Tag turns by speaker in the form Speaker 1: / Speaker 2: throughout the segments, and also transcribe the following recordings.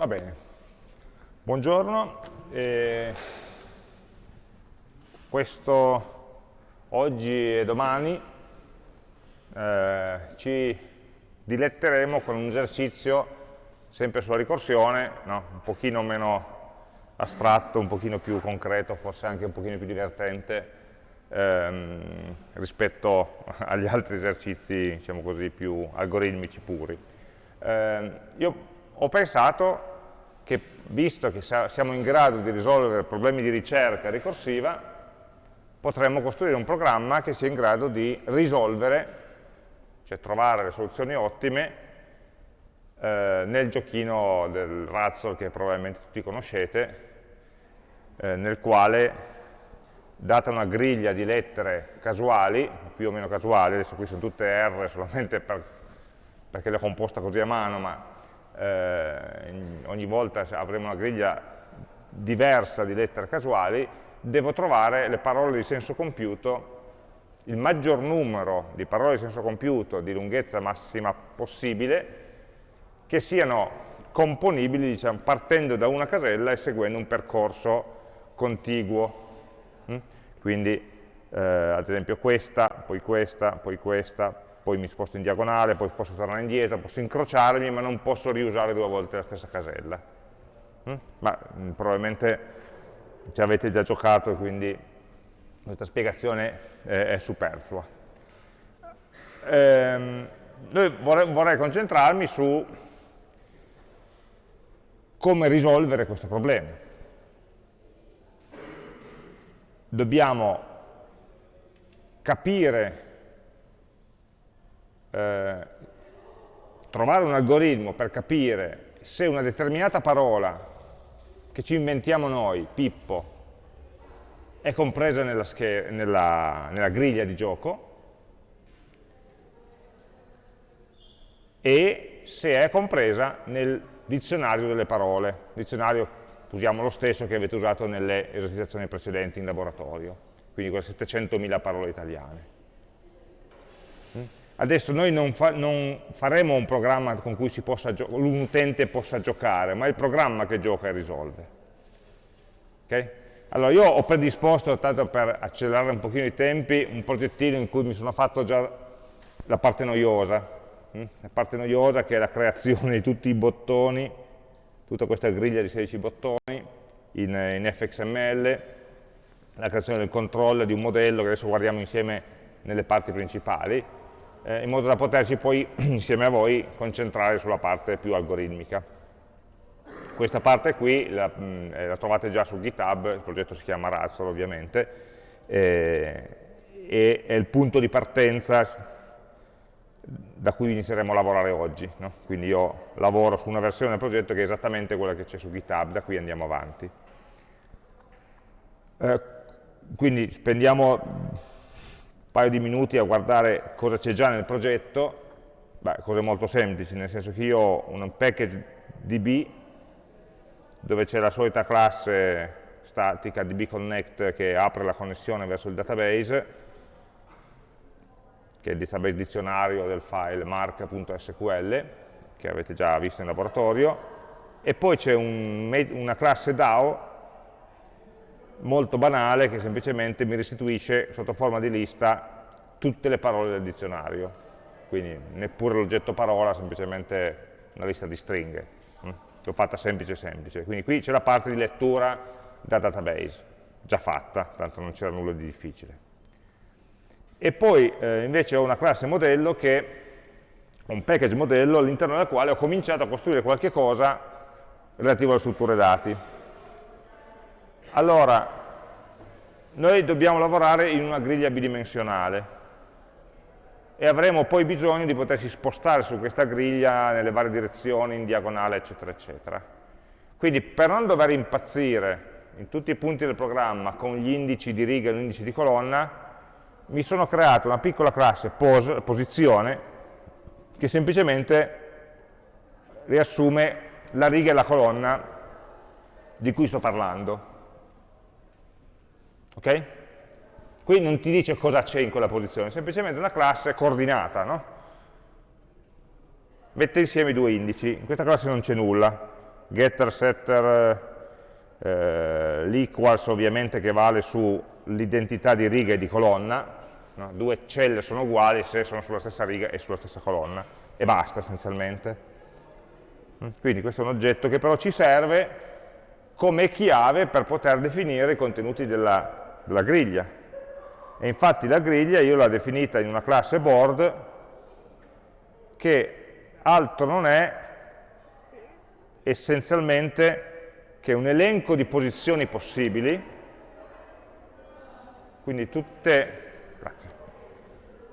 Speaker 1: Va bene. Buongiorno. Eh, questo oggi e domani eh, ci diletteremo con un esercizio sempre sulla ricorsione, no? un pochino meno astratto, un pochino più concreto, forse anche un pochino più divertente ehm, rispetto agli altri esercizi, diciamo così, più algoritmici puri. Eh, io ho pensato che visto che siamo in grado di risolvere problemi di ricerca ricorsiva, potremmo costruire un programma che sia in grado di risolvere, cioè trovare le soluzioni ottime eh, nel giochino del Razzle che probabilmente tutti conoscete, eh, nel quale, data una griglia di lettere casuali, più o meno casuali, adesso qui sono tutte R solamente per, perché le ho composta così a mano, ma eh, ogni volta avremo una griglia diversa di lettere casuali, devo trovare le parole di senso compiuto, il maggior numero di parole di senso compiuto di lunghezza massima possibile, che siano componibili diciamo, partendo da una casella e seguendo un percorso contiguo. Mm? Quindi, eh, ad esempio, questa, poi questa, poi questa, poi mi sposto in diagonale, poi posso tornare indietro, posso incrociarmi, ma non posso riusare due volte la stessa casella. Mm? Ma mm, probabilmente ci avete già giocato, quindi questa spiegazione è, superflua. Ehm, vorrei, vorrei concentrarmi su come risolvere questo problema. Dobbiamo capire eh, trovare un algoritmo per capire se una determinata parola che ci inventiamo noi, Pippo, è compresa nella, nella, nella griglia di gioco e se è compresa nel dizionario delle parole, dizionario usiamo lo stesso che avete usato nelle esercitazioni precedenti in laboratorio, quindi quelle 700.000 parole italiane. Adesso noi non, fa, non faremo un programma con cui un utente possa giocare, ma è il programma che gioca e risolve. Okay? Allora io ho predisposto, tanto per accelerare un pochino i tempi, un progettino in cui mi sono fatto già la parte noiosa, hm? la parte noiosa che è la creazione di tutti i bottoni, tutta questa griglia di 16 bottoni in, in fxml, la creazione del controllo di un modello che adesso guardiamo insieme nelle parti principali, eh, in modo da poterci poi insieme a voi concentrare sulla parte più algoritmica. Questa parte qui la, mh, eh, la trovate già su GitHub, il progetto si chiama Razzle ovviamente, eh, e è il punto di partenza da cui inizieremo a lavorare oggi. No? Quindi io lavoro su una versione del progetto che è esattamente quella che c'è su GitHub, da qui andiamo avanti. Eh, quindi spendiamo paio di minuti a guardare cosa c'è già nel progetto, Beh, cose molto semplici, nel senso che io ho un package DB dove c'è la solita classe statica dbconnect che apre la connessione verso il database, che è il database dizionario del file mark.sql, che avete già visto in laboratorio, e poi c'è un, una classe DAO molto banale che semplicemente mi restituisce sotto forma di lista tutte le parole del dizionario. Quindi neppure l'oggetto parola, semplicemente una lista di stringhe. Mm? L'ho fatta semplice semplice. Quindi qui c'è la parte di lettura da database, già fatta, tanto non c'era nulla di difficile. E poi eh, invece ho una classe modello che un package modello all'interno del quale ho cominciato a costruire qualche cosa relativo alle strutture dati. Allora, noi dobbiamo lavorare in una griglia bidimensionale e avremo poi bisogno di potersi spostare su questa griglia nelle varie direzioni, in diagonale, eccetera, eccetera. Quindi per non dover impazzire in tutti i punti del programma con gli indici di riga e l'indice di colonna, mi sono creato una piccola classe pos, posizione che semplicemente riassume la riga e la colonna di cui sto parlando. Ok? Qui non ti dice cosa c'è in quella posizione, semplicemente una classe coordinata, no? Mette insieme i due indici, in questa classe non c'è nulla, getter, setter, eh, l'equals ovviamente che vale sull'identità di riga e di colonna, no? due celle sono uguali se sono sulla stessa riga e sulla stessa colonna, e basta essenzialmente. Mm, quindi questo è un oggetto che però ci serve come chiave per poter definire i contenuti della, della griglia. E infatti la griglia io l'ho definita in una classe board che altro non è essenzialmente che un elenco di posizioni possibili, quindi tutte, grazie,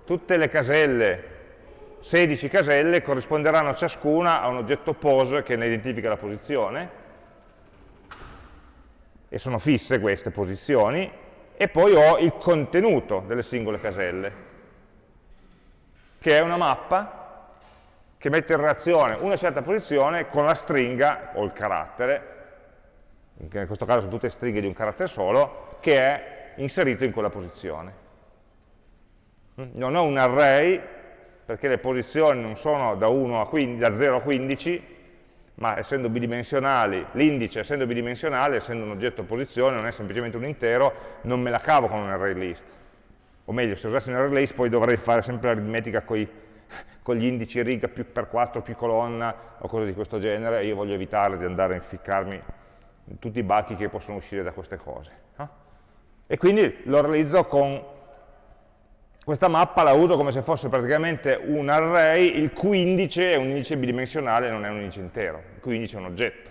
Speaker 1: tutte le caselle 16 caselle corrisponderanno ciascuna a un oggetto pose che ne identifica la posizione, e sono fisse queste posizioni, e poi ho il contenuto delle singole caselle, che è una mappa che mette in relazione una certa posizione con la stringa o il carattere, che in questo caso sono tutte stringhe di un carattere solo, che è inserito in quella posizione. Non ho un array perché le posizioni non sono da, 1 a 15, da 0 a 15, ma essendo bidimensionali, l'indice essendo bidimensionale, essendo un oggetto posizione, non è semplicemente un intero, non me la cavo con un array list. O meglio, se usassi un array list poi dovrei fare sempre l'aritmetica con, gli indici riga più per 4 più colonna o cose di questo genere, e io voglio evitare di andare a inficcarmi in tutti i bachi che possono uscire da queste cose. No? E quindi lo realizzo con questa mappa la uso come se fosse praticamente un array il cui indice è un indice bidimensionale, non è un indice intero, il cui indice è un oggetto.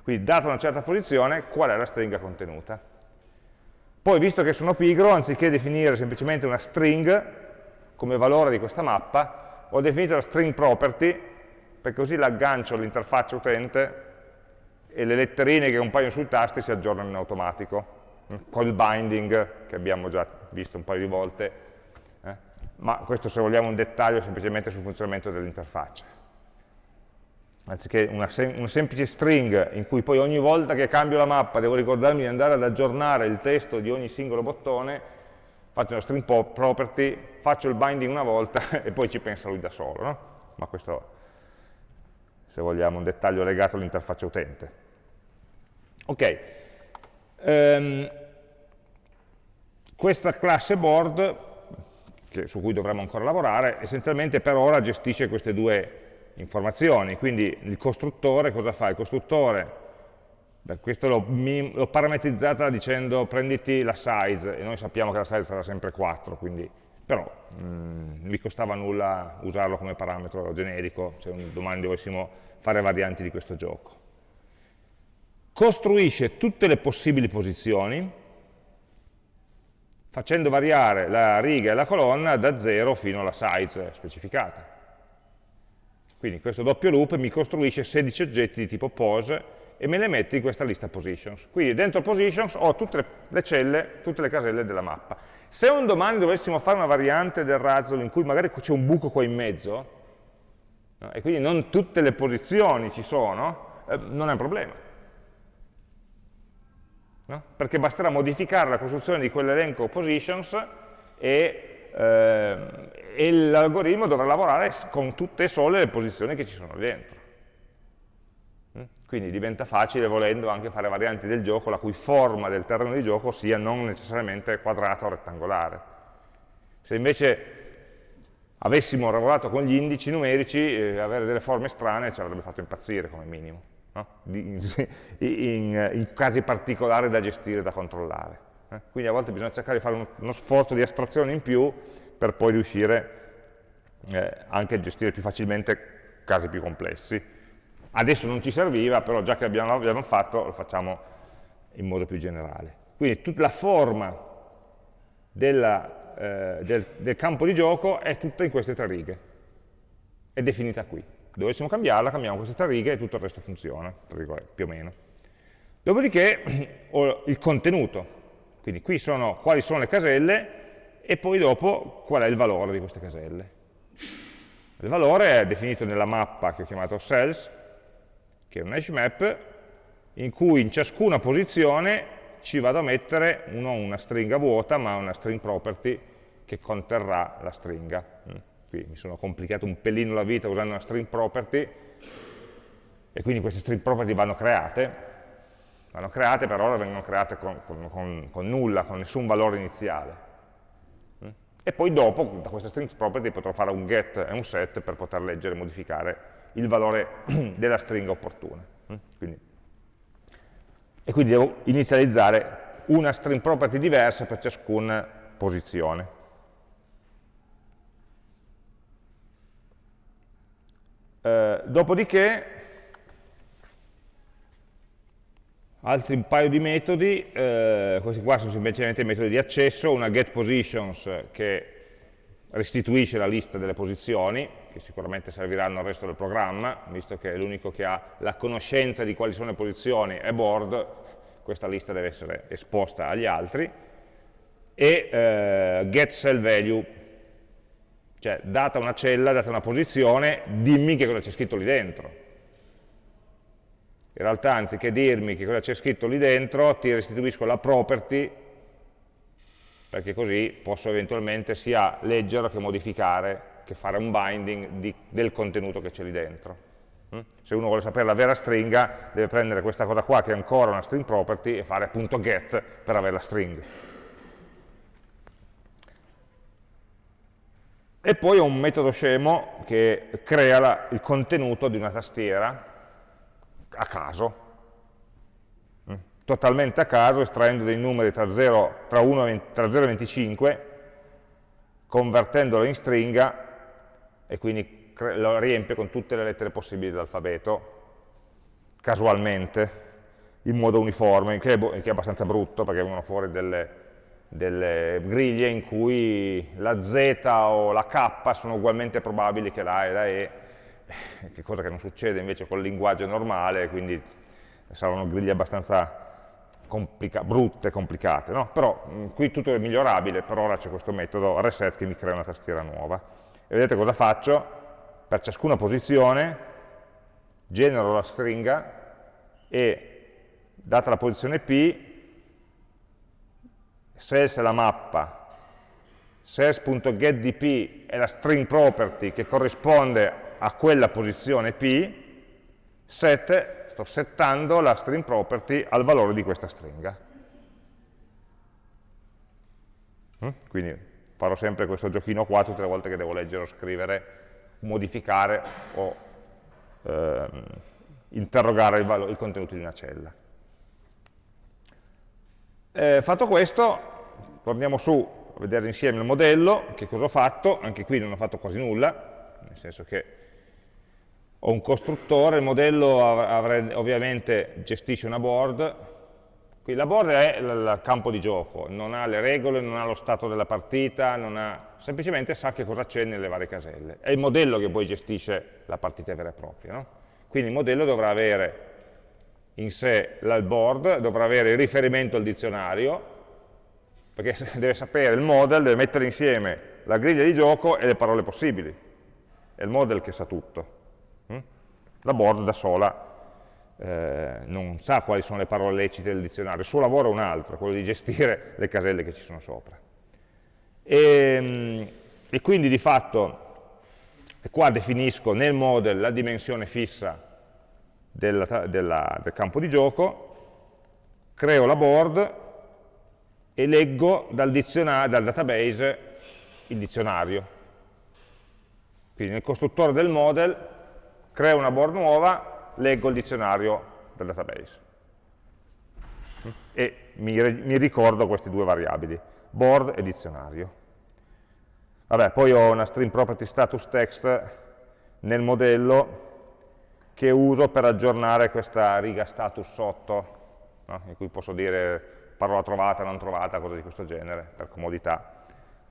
Speaker 1: Quindi, data una certa posizione, qual è la stringa contenuta. Poi, visto che sono pigro, anziché definire semplicemente una string come valore di questa mappa, ho definito la string property, perché così l'aggancio all'interfaccia utente e le letterine che compaiono sui tasti si aggiornano in automatico, col binding che abbiamo già visto un paio di volte, ma questo se vogliamo un dettaglio semplicemente sul funzionamento dell'interfaccia. Anziché una, sem una, semplice string in cui poi ogni volta che cambio la mappa devo ricordarmi di andare ad aggiornare il testo di ogni singolo bottone, faccio una string property, faccio il binding una volta e poi ci pensa lui da solo. No? Ma questo, se vogliamo, è un dettaglio legato all'interfaccia utente. Ok. Um, questa classe board che, su cui dovremmo ancora lavorare, essenzialmente per ora gestisce queste due informazioni, quindi il costruttore cosa fa? Il costruttore, questo l'ho parametrizzata dicendo prenditi la size, e noi sappiamo che la size sarà sempre 4, quindi, però mh, mm, mi costava nulla usarlo come parametro generico, se domani dovessimo fare varianti di questo gioco. Costruisce tutte le possibili posizioni, facendo variare la riga e la colonna da 0 fino alla size specificata. Quindi questo doppio loop mi costruisce 16 oggetti di tipo pose e me le mette in questa lista positions. Quindi dentro positions ho tutte le celle, tutte le caselle della mappa. Se un domani dovessimo fare una variante del razzle in cui magari c'è un buco qua in mezzo, no, e quindi non tutte le posizioni ci sono, eh, non è un problema no? perché basterà modificare la costruzione di quell'elenco positions e, eh, e l'algoritmo dovrà lavorare con tutte e sole le posizioni che ci sono dentro. Mm? Quindi diventa facile, volendo, anche fare varianti del gioco la cui forma del terreno di gioco sia non necessariamente quadrata o rettangolare. Se invece avessimo lavorato con gli indici numerici, eh, avere delle forme strane ci avrebbe fatto impazzire come minimo no? in, in, in, casi particolari da gestire, da controllare. Eh? Quindi a volte bisogna cercare di fare uno, uno, sforzo di astrazione in più per poi riuscire eh, anche a gestire più facilmente casi più complessi. Adesso non ci serviva, però già che l'abbiamo fatto, lo facciamo in modo più generale. Quindi tutta la forma della, eh, del, del campo di gioco è tutta in queste tre righe, è definita qui dovessimo cambiarla, cambiamo queste tre righe e tutto il resto funziona, più o meno. Dopodiché ho il contenuto, quindi qui sono quali sono le caselle e poi dopo qual è il valore di queste caselle. Il valore è definito nella mappa che ho chiamato cells, che è un hash map, in cui in ciascuna posizione ci vado a mettere non una stringa vuota, ma una string property che conterrà la stringa qui mi sono complicato un pelino la vita usando una string property, e quindi queste string property vanno create, vanno create, per ora vengono create con, con, con nulla, con nessun valore iniziale. Mm? E poi dopo, da queste string property, potrò fare un get e un set per poter leggere e modificare il valore della stringa opportuna. Mm? Quindi, e quindi devo inizializzare una string property diversa per ciascuna posizione. Eh, dopodiché altri un paio di metodi, eh, questi qua sono semplicemente metodi di accesso, una getPositions che restituisce la lista delle posizioni, che sicuramente serviranno al resto del programma, visto che è l'unico che ha la conoscenza di quali sono le posizioni e board, questa lista deve essere esposta agli altri, e eh, getCellValue, cioè data una cella, data una posizione, dimmi che cosa c'è scritto lì dentro in realtà anziché dirmi che cosa c'è scritto lì dentro, ti restituisco la property, perché così posso eventualmente sia leggere che modificare, che fare un binding di, del contenuto che c'è lì dentro. Mm? Se uno vuole sapere la vera stringa, deve prendere questa cosa qua che è ancora una string property e fare appunto get per avere la string. E poi ho un metodo scemo che crea la, il contenuto di una tastiera a caso, mm. totalmente a caso, estraendo dei numeri tra 0, tra 1, tra 0 e 25, convertendolo in stringa e quindi lo riempie con tutte le lettere possibili dell'alfabeto, casualmente, in modo uniforme, che è, che è, abbastanza brutto perché vengono fuori delle, delle, griglie in cui la Z o la K sono ugualmente probabili che la A e la E, che cosa che non succede invece col linguaggio normale, quindi saranno griglie abbastanza complica brutte, complicate, no? però mh, qui tutto è migliorabile, per ora c'è questo metodo reset che mi crea una tastiera nuova. E vedete cosa faccio? Per ciascuna posizione genero la stringa e data la posizione P, sales è la mappa, sales.getDP è la string property che corrisponde a quella posizione P, set, sto settando la string property al valore di questa stringa. Mm? Quindi farò sempre questo giochino qua tutte le volte che devo leggere o scrivere, modificare o ehm, interrogare il, il, contenuto di una cella. Eh, fatto questo, torniamo su a vedere insieme il modello, che cosa ho fatto, anche qui non ho fatto quasi nulla, nel senso che ho un costruttore, il modello ovviamente gestisce una board, qui la board è il campo di gioco, non ha le regole, non ha lo stato della partita, ha, semplicemente sa che cosa c'è nelle varie caselle. È il modello che poi gestisce la partita vera e propria. No? Quindi il modello dovrà avere in sé il board, dovrà avere il riferimento al dizionario, perché deve sapere il model, deve mettere insieme la griglia di gioco e le parole possibili. È il model che sa tutto. La board da sola eh, non sa quali sono le parole lecite del dizionario, il suo lavoro è un altro, quello di gestire le caselle che ci sono sopra. E, ehm, e quindi di fatto qua definisco nel model la dimensione fissa della, della, del campo di gioco, creo la board e leggo dal, dal database il dizionario. Quindi nel costruttore del model creo una board nuova, leggo il dizionario del database e mi, mi ricordo queste due variabili, board e dizionario. Vabbè, poi ho una string property status text nel modello che uso per aggiornare questa riga status sotto, no? in cui posso dire parola trovata, non trovata, cose di questo genere, per comodità.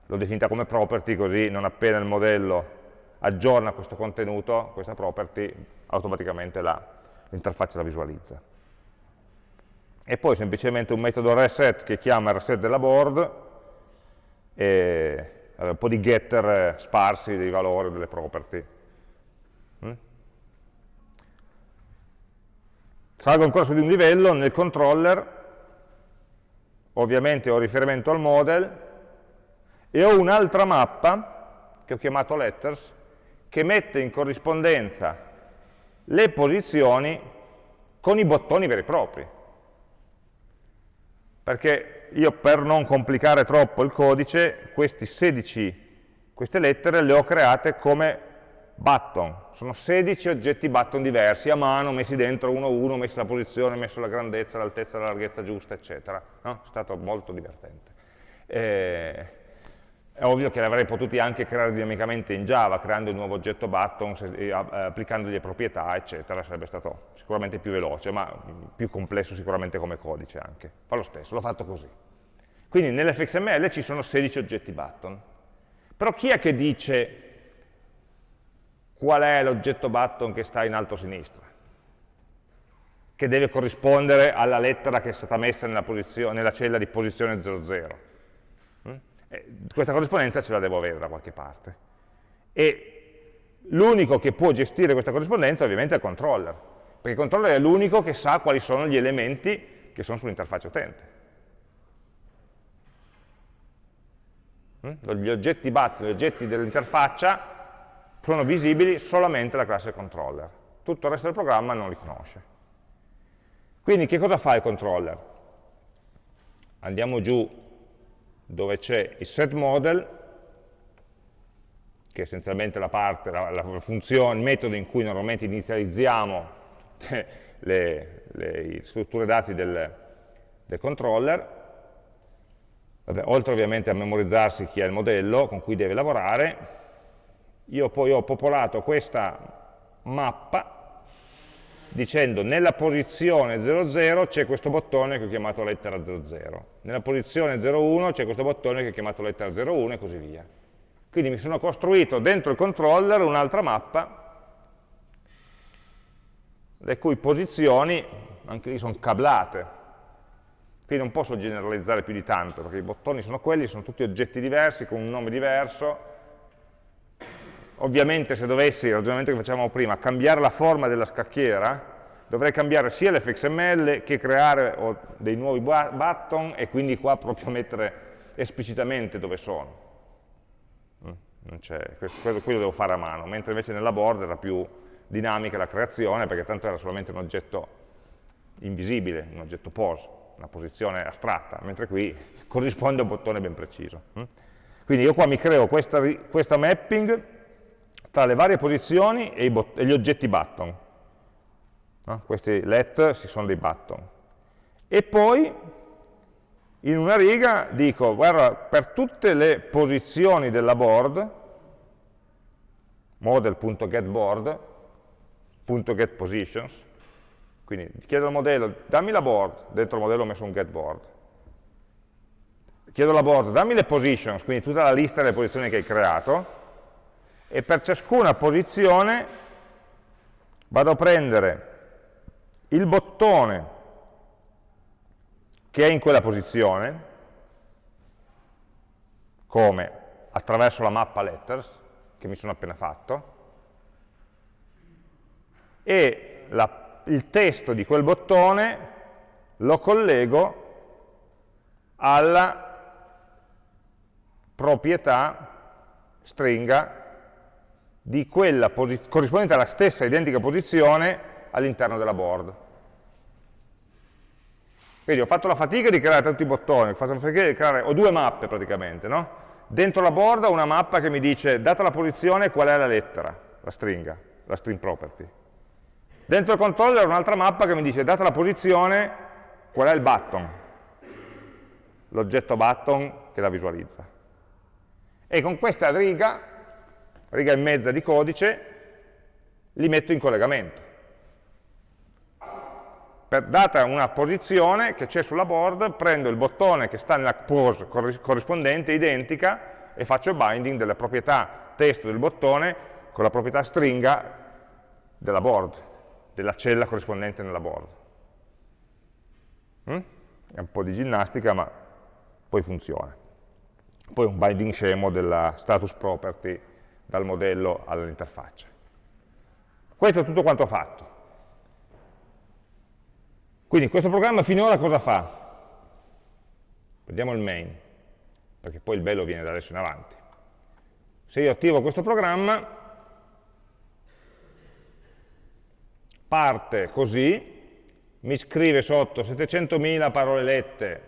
Speaker 1: L'ho definita come property, così non appena il modello aggiorna questo contenuto, questa property, automaticamente l'interfaccia la, visualizza. E poi semplicemente un metodo reset che chiama reset della board e un po' di getter sparsi dei valori delle property. Salgo ancora su di un livello, nel controller ovviamente ho riferimento al model e ho un'altra mappa che ho chiamato letters che mette in corrispondenza le posizioni con i bottoni veri e propri. Perché io per non complicare troppo il codice, 16, queste lettere le ho create come button. Sono 16 oggetti button diversi, a mano, messi dentro uno a uno, messi la posizione, messo la grandezza, l'altezza, la larghezza giusta, eccetera. No? È stato molto divertente. Eh, è ovvio che l'avrei potuti anche creare dinamicamente in Java, creando un nuovo oggetto button, se, applicando le proprietà, eccetera, sarebbe stato sicuramente più veloce, ma più complesso sicuramente come codice anche. Fa lo stesso, l'ho fatto così. Quindi nell'fxml ci sono 16 oggetti button. Però chi è che dice qual è l'oggetto button che sta in alto a sinistra? Che deve corrispondere alla lettera che è stata messa nella, nella cella di posizione 00. Eh, questa corrispondenza ce la devo avere da qualche parte. E l'unico che può gestire questa corrispondenza ovviamente è il controller, perché il controller è l'unico che sa quali sono gli elementi che sono sull'interfaccia utente. Mm? Gli oggetti BAT, gli oggetti dell'interfaccia sono visibili solamente alla classe controller. Tutto il resto del programma non li conosce. Quindi che cosa fa il controller? Andiamo giù dove c'è il set model, che è essenzialmente la parte, la, la funzione, il metodo in cui normalmente inizializziamo le, le strutture dati del, del controller, Vabbè, oltre ovviamente a memorizzarsi chi è il modello con cui deve lavorare, io poi ho popolato questa mappa dicendo nella posizione 00 c'è questo bottone che ho chiamato lettera 00, nella posizione 01 c'è questo bottone che ho chiamato lettera 01 e così via. Quindi mi sono costruito dentro il controller un'altra mappa le cui posizioni, anche lì sono cablate, quindi non posso generalizzare più di tanto, perché i bottoni sono quelli, sono tutti oggetti diversi, con un nome diverso, Ovviamente se dovessi, il ragionamento che facevamo prima, cambiare la forma della scacchiera, dovrei cambiare sia l'fxml che creare dei nuovi button e quindi qua proprio mettere esplicitamente dove sono. Mm, quello, quello devo fare a mano, mentre invece nella board era più dinamica la creazione perché tanto era solamente un oggetto invisibile, un oggetto pose, una posizione astratta, mentre qui corrisponde a un bottone ben preciso. Mm. Quindi io qua mi creo questa, questa mapping tra le varie posizioni e, e gli oggetti button. No? Questi let si sono dei button. E poi in una riga dico, guarda, per tutte le posizioni della board, model.getBoard.getPositions, quindi chiedo al modello, dammi la board, dentro il modello ho messo un getBoard, chiedo alla board, dammi le positions, quindi tutta la lista delle posizioni che hai creato, e per ciascuna posizione vado a prendere il bottone che è in quella posizione, come attraverso la mappa letters, che mi sono appena fatto, e la, il testo di quel bottone lo collego alla proprietà stringa di quella corrispondente alla stessa identica posizione all'interno della board. Quindi ho fatto la fatica di creare tutti i bottoni, ho, fatto la fatica di creare, ho due mappe praticamente, no? Dentro la board ho una mappa che mi dice, data la posizione, qual è la lettera, la stringa, la string property. Dentro il controller ho un'altra mappa che mi dice, data la posizione, qual è il button, l'oggetto button che la visualizza. E con questa riga riga e mezza di codice, li metto in collegamento. Per, data una posizione che c'è sulla board, prendo il bottone che sta nella pose corrispondente, identica, e faccio binding delle proprietà testo del bottone con la proprietà stringa della board, della cella corrispondente nella board. Mm? È un po' di ginnastica, ma poi funziona. Poi un binding scemo della status property dal modello all'interfaccia. Questo è tutto quanto fatto. Quindi questo programma finora cosa fa? Prendiamo il main, perché poi il bello viene da adesso in avanti. Se io attivo questo programma, parte così, mi scrive sotto 700.000 parole lette,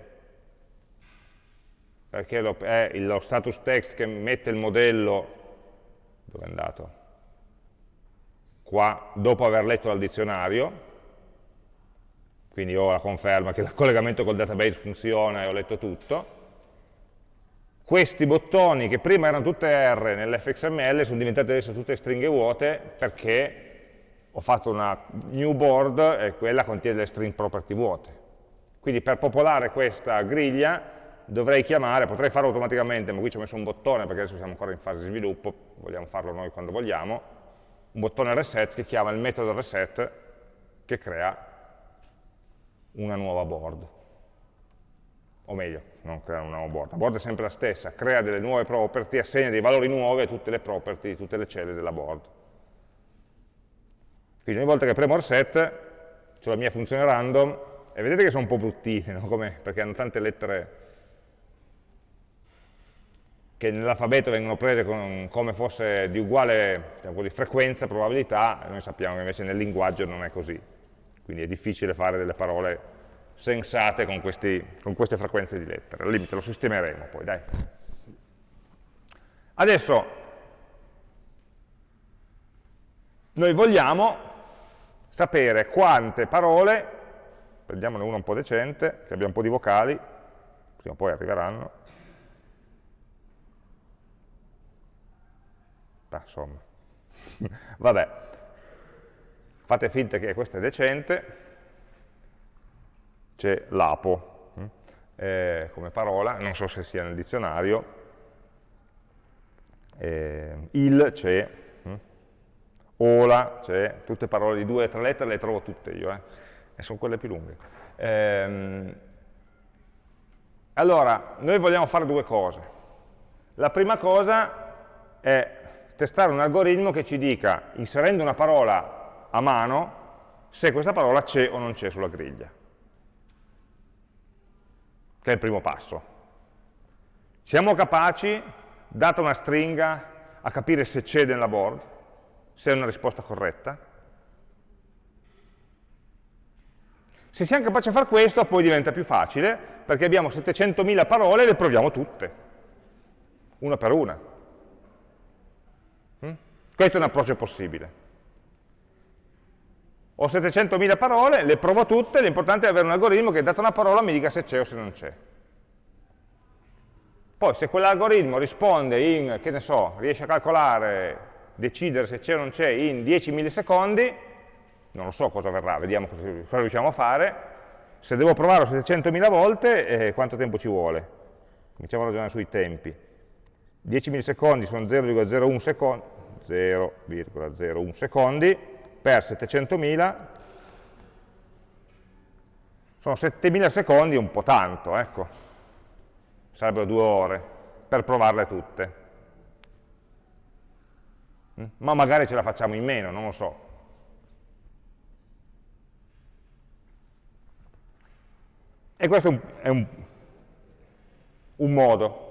Speaker 1: perché è lo status text che mette il modello, dove è andato? Qua, dopo aver letto dal dizionario, quindi ho la conferma che il collegamento col database funziona e ho letto tutto. Questi bottoni che prima erano tutte R nell'fxml sono diventate adesso tutte stringhe vuote perché ho fatto una new board e quella contiene le string property vuote. Quindi per popolare questa griglia dovrei chiamare, potrei farlo automaticamente, ma qui ci ho messo un bottone perché adesso siamo ancora in fase di sviluppo, vogliamo farlo noi quando vogliamo, un bottone reset che chiama il metodo reset che crea una nuova board. O meglio, non crea una nuova board, la board è sempre la stessa, crea delle nuove property, assegna dei valori nuovi a tutte le property, tutte le celle della board. Quindi ogni volta che premo reset, c'è la mia funzione random, e vedete che sono un po' bruttine, no? perché hanno tante lettere che nell'alfabeto vengono prese con, come fosse di uguale diciamo così, frequenza, probabilità, noi sappiamo che invece nel linguaggio non è così. Quindi è difficile fare delle parole sensate con, questi, con queste frequenze di lettere. Al limite lo sistemeremo poi, dai. Adesso, noi vogliamo sapere quante parole, prendiamone una un po' decente, che abbia un po' di vocali, prima o poi arriveranno, ah, insomma, vabbè, fate finta che questo è decente, c'è l'apo hm? eh, come parola, non so se sia nel dizionario, eh, il c'è, ola, cioè tutte parole di due o tre lettere le trovo tutte io, eh? e sono quelle più lunghe. Ehm, allora, noi vogliamo fare due cose. La prima cosa è testare un algoritmo che ci dica, inserendo una parola a mano, se questa parola c'è o non c'è sulla griglia, che è il primo passo. Siamo capaci, data una stringa, a capire se c'è nella board? se è una risposta corretta. Se siamo capaci di fare questo, poi diventa più facile, perché abbiamo 700.000 parole e le proviamo tutte, una per una. Questo è un approccio possibile. Ho 700.000 parole, le provo tutte, l'importante è avere un algoritmo che data una parola mi dica se c'è o se non c'è. Poi se quell'algoritmo risponde in, che ne so, riesce a calcolare decidere se c'è o non c'è in 10 millisecondi, non lo so cosa verrà, vediamo cosa, cosa riusciamo a fare, se devo provarlo 700.000 volte, eh, quanto tempo ci vuole? Cominciamo a ragionare sui tempi. 10 millisecondi sono 0,01 secondi, 0,01 secondi per 700.000 sono 7.000 secondi un po' tanto, ecco. Sarebbero due ore per provarle tutte. Mm? ma magari ce la facciamo in meno, non lo so. E questo è un, un modo.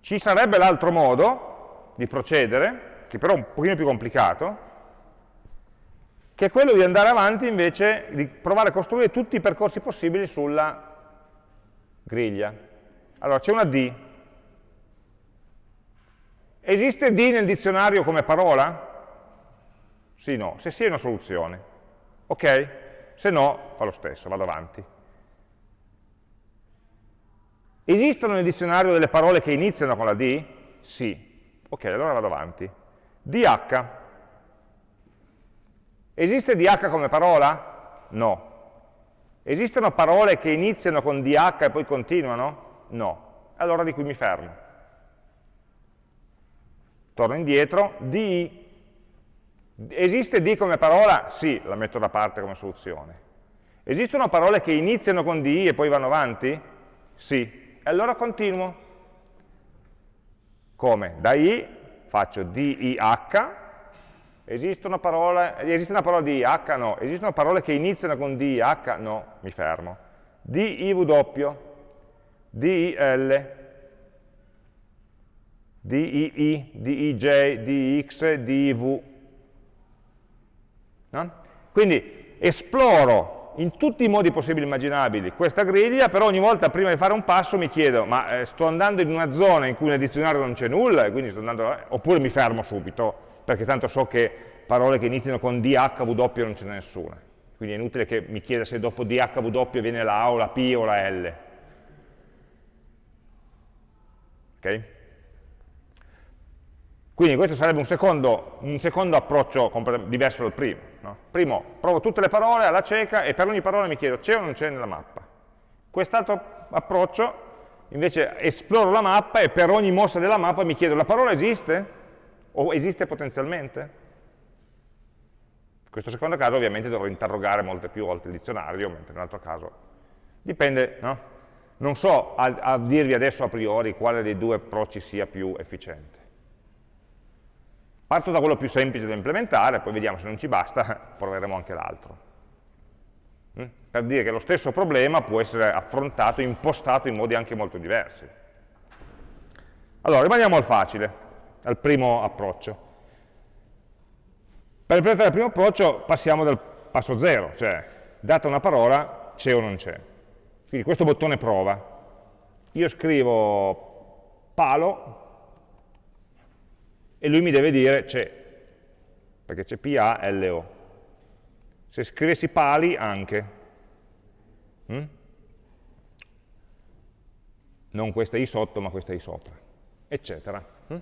Speaker 1: Ci sarebbe l'altro modo di procedere, che però è un pochino più complicato, che è quello di andare avanti invece, di provare a costruire tutti i percorsi possibili sulla griglia. Allora, c'è una D, Esiste D nel dizionario come parola? Sì, no. Se sì è una soluzione. Ok? Se no, fa lo stesso, vado avanti. Esistono nel dizionario delle parole che iniziano con la D? Sì. Ok, allora vado avanti. DH. Esiste DH come parola? No. Esistono parole che iniziano con DH e poi continuano? No. Allora di qui mi fermo torno indietro, di Esiste di come parola? Sì, la metto da parte come soluzione. Esistono parole che iniziano con di e poi vanno avanti? Sì. E allora continuo. Come? Da i faccio DIH, esiste una parola, esiste una parola di H? No. Esistono parole che iniziano con DIH? No, mi fermo. DIW, DIL, DII, DIJ, DIX, DIV. No? Quindi esploro in tutti i modi possibili e immaginabili questa griglia, però ogni volta prima di fare un passo mi chiedo, ma eh, sto andando in una zona in cui nel dizionario non c'è nulla, andando, eh, oppure mi fermo subito, perché tanto so che parole che iniziano con DHW non ce n'è nessuna. Quindi è inutile che mi chieda se dopo DHW viene la A o la P o la L. Ok? Quindi questo sarebbe un secondo, un secondo approccio diverso dal primo. No? Primo, provo tutte le parole alla cieca e per ogni parola mi chiedo c'è o non c'è nella mappa. Quest'altro approccio, invece, esploro la mappa e per ogni mossa della mappa mi chiedo la parola esiste? O esiste potenzialmente? In questo secondo caso ovviamente dovrò interrogare molte più volte il dizionario, mentre nell'altro caso dipende, no? Non so a, a dirvi adesso a priori quale dei due approcci sia più efficiente. Parto da quello più semplice da implementare, poi vediamo se non ci basta, proveremo anche l'altro. Mm? Per dire che lo stesso problema può essere affrontato, impostato in modi anche molto diversi. Allora, rimaniamo al facile, al primo approccio. Per implementare il primo approccio passiamo dal passo zero, cioè data una parola c'è o non c'è. Quindi questo bottone prova. Io scrivo palo e lui mi deve dire c'è, perché c'è P-A-L-O. Se scrivessi pali anche, hm? non questa I sotto ma questa I sopra, eccetera. Hm?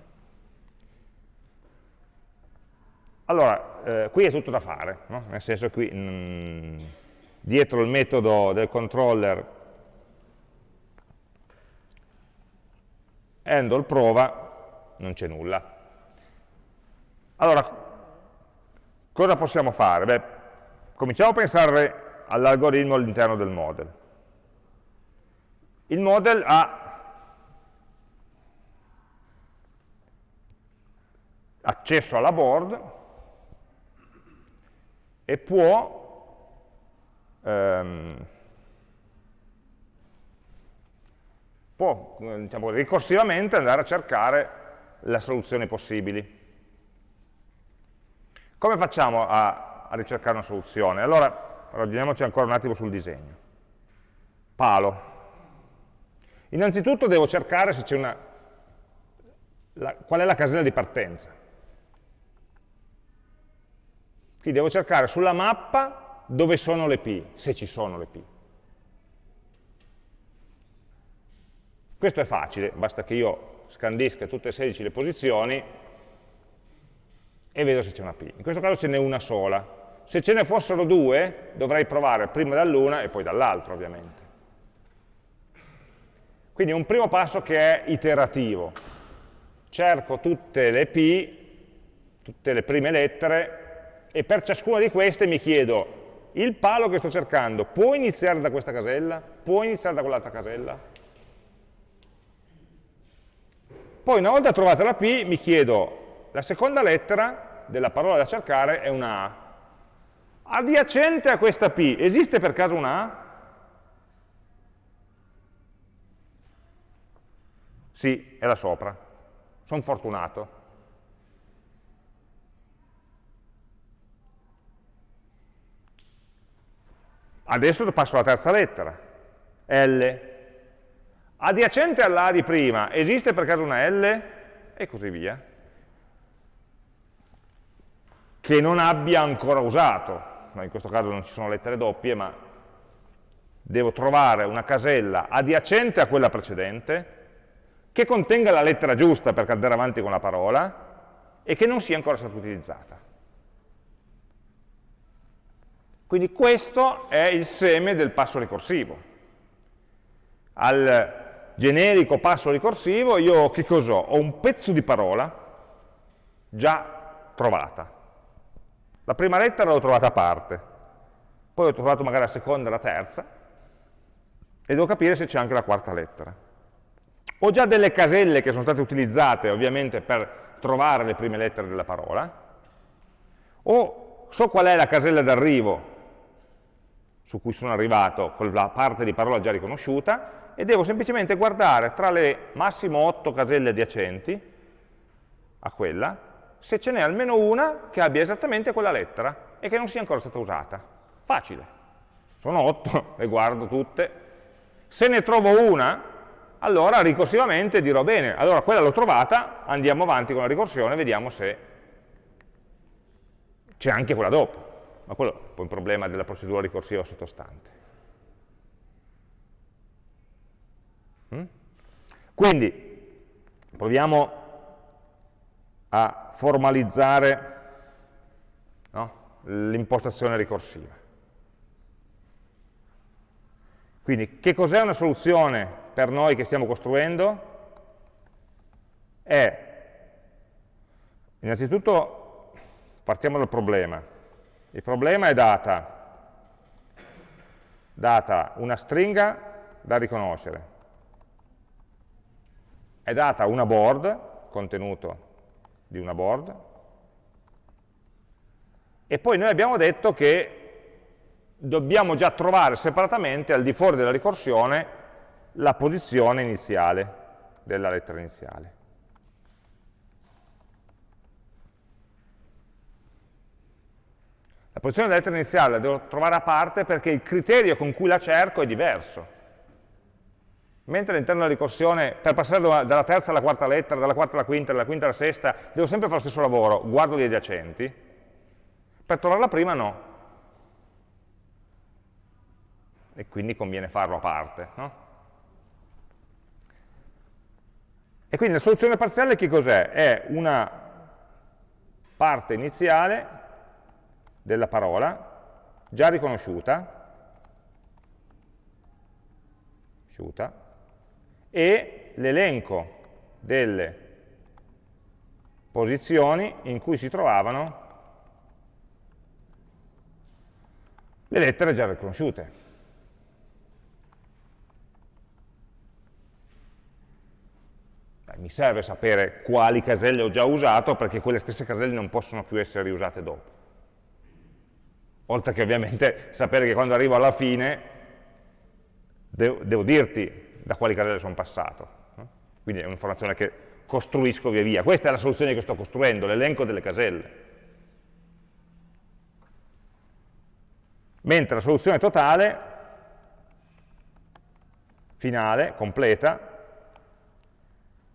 Speaker 1: Allora, eh, qui è tutto da fare, no? nel senso qui mm, dietro il metodo del controller handle prova non c'è nulla. Allora, cosa possiamo fare? Beh, cominciamo a pensare all'algoritmo all'interno del model. Il model ha accesso alla board e può ehm, può diciamo, ricorsivamente andare a cercare le soluzioni possibili. Come facciamo a, a ricercare una soluzione? Allora, ragioniamoci ancora un attimo sul disegno. Palo. Innanzitutto devo cercare se c'è una... La, qual è la casella di partenza. Quindi devo cercare sulla mappa dove sono le P, se ci sono le P. Questo è facile, basta che io scandisca tutte e 16 le posizioni e vedo se c'è una P. In questo caso ce n'è una sola. Se ce ne fossero due, dovrei provare prima dall'una e poi dall'altra, ovviamente. Quindi un primo passo che è iterativo. Cerco tutte le P, tutte le prime lettere, e per ciascuna di queste mi chiedo, il palo che sto cercando può iniziare da questa casella? Può iniziare da quell'altra casella? Poi una volta trovata la P mi chiedo, la seconda lettera della parola da cercare è una A. Adiacente a questa P, esiste per caso una A? Sì, è là sopra. Sono fortunato. Adesso passo alla terza lettera, L. Adiacente all'A di prima, esiste per caso una L? E così via che non abbia ancora usato, in questo caso non ci sono lettere doppie, ma devo trovare una casella adiacente a quella precedente, che contenga la lettera giusta per andare avanti con la parola, e che non sia ancora stata utilizzata. Quindi questo è il seme del passo ricorsivo. Al generico passo ricorsivo io che cos'ho? Ho un pezzo di parola già trovata. La prima lettera l'ho trovata a parte, poi ho trovato magari la seconda e la terza, e devo capire se c'è anche la quarta lettera. Ho già delle caselle che sono state utilizzate ovviamente per trovare le prime lettere della parola, o so qual è la casella d'arrivo su cui sono arrivato con la parte di parola già riconosciuta, e devo semplicemente guardare tra le massimo 8 caselle adiacenti a quella, se ce n'è almeno una che abbia esattamente quella lettera e che non sia ancora stata usata. Facile. Sono 8, le guardo tutte. Se ne trovo una, allora ricorsivamente dirò bene, allora quella l'ho trovata, andiamo avanti con la ricorsione, vediamo se c'è anche quella dopo. Ma quello è un po' il problema della procedura ricorsiva sottostante. Mm? Quindi, proviamo a formalizzare no, l'impostazione ricorsiva. Quindi, che cos'è una soluzione per noi che stiamo costruendo? È, innanzitutto, partiamo dal problema. Il problema è data, data una stringa da riconoscere, è data una board, contenuto di una board, e poi noi abbiamo detto che dobbiamo già trovare separatamente al di fuori della ricorsione la posizione iniziale della lettera iniziale. La posizione della lettera iniziale la devo trovare a parte perché il criterio con cui la cerco è diverso. Mentre all'interno della ricorsione, per passare dalla terza alla quarta lettera, dalla quarta alla quinta, dalla quinta alla sesta, devo sempre fare lo stesso lavoro, guardo gli adiacenti, per trovarla prima no. E quindi conviene farlo a parte. No? E quindi la soluzione parziale che cos'è? È una parte iniziale della parola già riconosciuta, e l'elenco delle posizioni in cui si trovavano le lettere già riconosciute. mi serve sapere quali caselle ho già usato perché quelle stesse caselle non possono più essere riusate dopo. Oltre che ovviamente sapere che quando arrivo alla fine devo, devo dirti da quali caselle sono passato. Quindi è un'informazione che costruisco via via. Questa è la soluzione che sto costruendo, l'elenco delle caselle. Mentre la soluzione totale, finale, completa,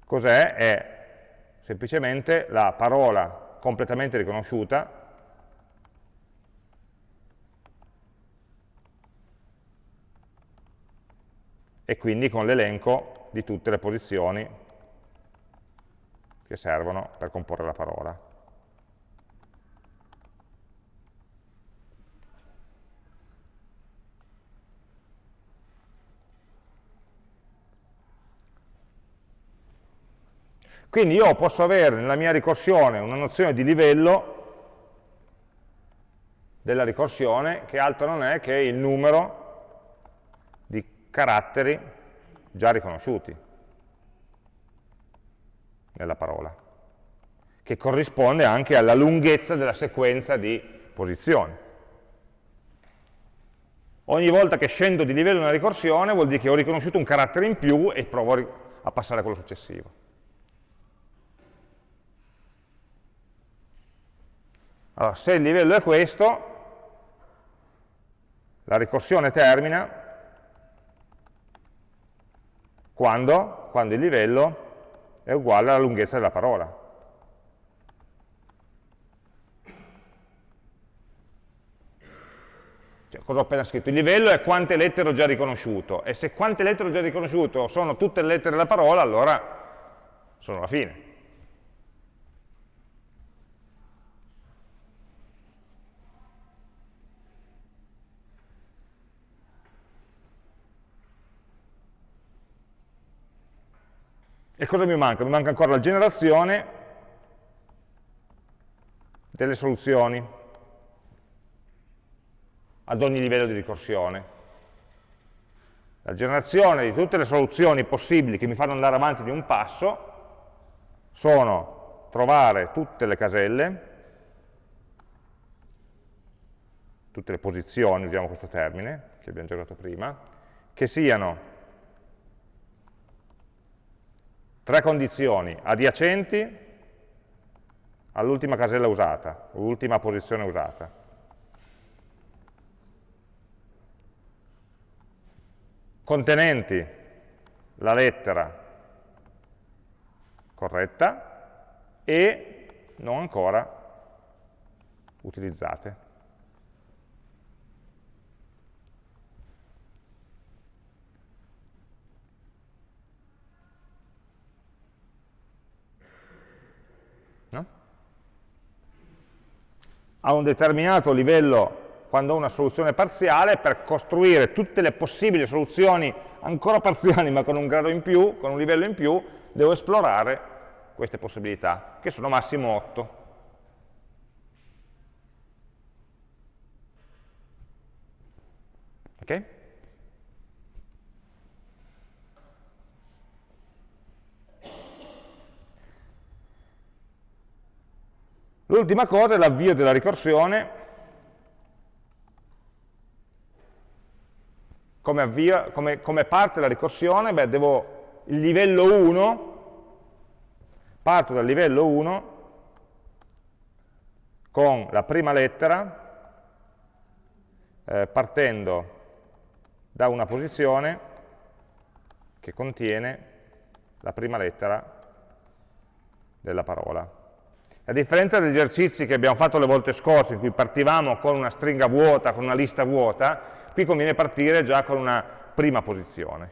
Speaker 1: Cos'è? È semplicemente la parola completamente riconosciuta e quindi con l'elenco di tutte le posizioni che servono per comporre la parola. Quindi io posso avere nella mia ricorsione una nozione di livello della ricorsione che altro non è che il numero caratteri già riconosciuti nella parola, che corrisponde anche alla lunghezza della sequenza di posizioni. Ogni volta che scendo di livello nella ricorsione vuol dire che ho riconosciuto un carattere in più e provo a passare a quello successivo. Allora, se il livello è questo, la ricorsione termina quando? Quando il livello è uguale alla lunghezza della parola. Cioè, cosa ho appena scritto? Il livello è quante lettere ho già riconosciuto, e se quante lettere ho già riconosciuto sono tutte le lettere della parola, allora sono alla fine. Cosa mi manca? Mi manca ancora la generazione delle soluzioni ad ogni livello di ricorsione. La generazione di tutte le soluzioni possibili che mi fanno andare avanti di un passo sono trovare tutte le caselle, tutte le posizioni, usiamo questo termine, che abbiamo già usato prima, che siano tre condizioni adiacenti all'ultima casella usata, l'ultima posizione usata. Contenenti la lettera corretta e non ancora utilizzate. A un determinato livello quando ho una soluzione parziale per costruire tutte le possibili soluzioni ancora parziali ma con un grado in più, con un livello in più, devo esplorare queste possibilità, che sono massimo 8. Ok? L'ultima cosa è l'avvio della ricorsione come, avvio, come, come parte della ricorsione, beh, devo il livello 1, parto dal livello 1 con la prima lettera, eh, partendo da una posizione che contiene la prima lettera della parola. A differenza degli esercizi che abbiamo fatto le volte scorse, in cui partivamo con una stringa vuota, con una lista vuota, Qui conviene partire già con una prima posizione,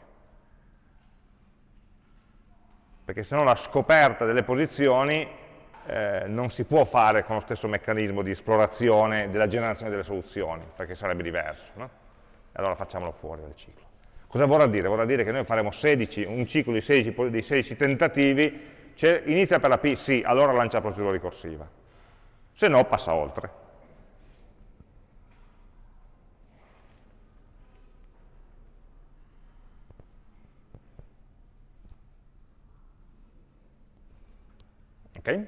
Speaker 1: perché se no la scoperta delle posizioni eh, non si può fare con lo stesso meccanismo di esplorazione della generazione delle soluzioni, perché sarebbe diverso. No? Allora facciamolo fuori dal ciclo. Cosa vorrà dire? Vorrà dire che noi faremo 16, un ciclo di 16, di 16 tentativi, inizia per la P, sì, allora lancia la procedura ricorsiva, se no passa oltre. Okay?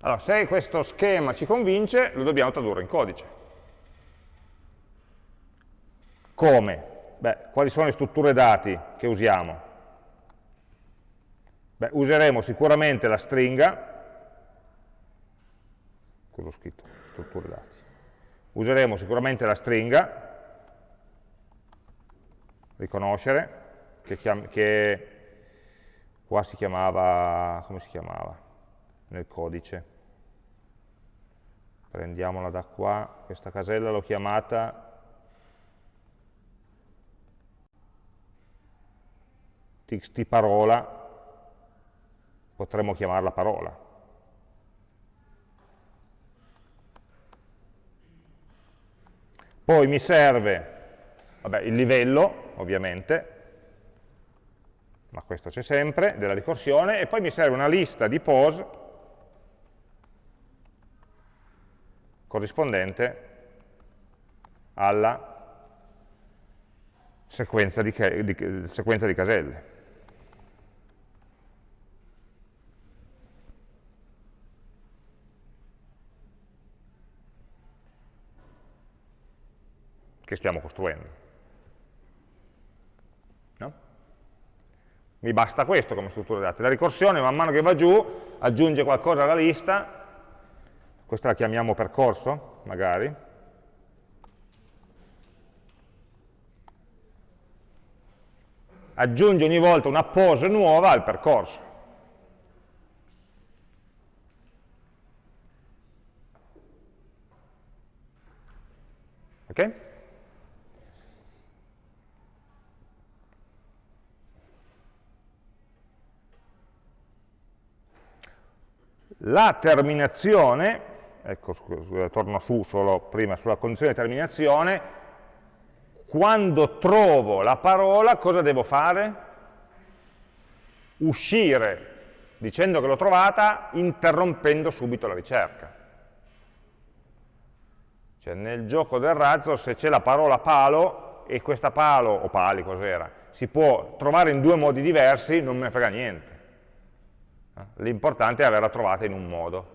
Speaker 1: Allora, se questo schema ci convince, lo dobbiamo tradurre in codice. Come? Beh, quali sono le strutture dati che usiamo? Beh, useremo sicuramente la stringa, cosa ho scritto? Strutture dati. Useremo sicuramente la stringa, riconoscere, che, che qua si chiamava, come si chiamava nel codice? Prendiamola da qua, questa casella l'ho chiamata txt parola, potremmo chiamarla parola. Poi mi serve vabbè, il livello, ovviamente, ma questo c'è sempre, della ricorsione, e poi mi serve una lista di pose corrispondente alla sequenza di, di, sequenza di caselle. Che stiamo costruendo. Mi basta questo come struttura dati. La ricorsione man mano che va giù aggiunge qualcosa alla lista, questa la chiamiamo percorso, magari, aggiunge ogni volta una pose nuova al percorso. Ok? La terminazione, ecco, torno su solo prima sulla condizione di terminazione, quando trovo la parola cosa devo fare? Uscire dicendo che l'ho trovata interrompendo subito la ricerca. Cioè nel gioco del razzo se c'è la parola palo e questa palo, o pali cos'era, si può trovare in due modi diversi, non me ne frega niente. L'importante è averla trovata in un modo.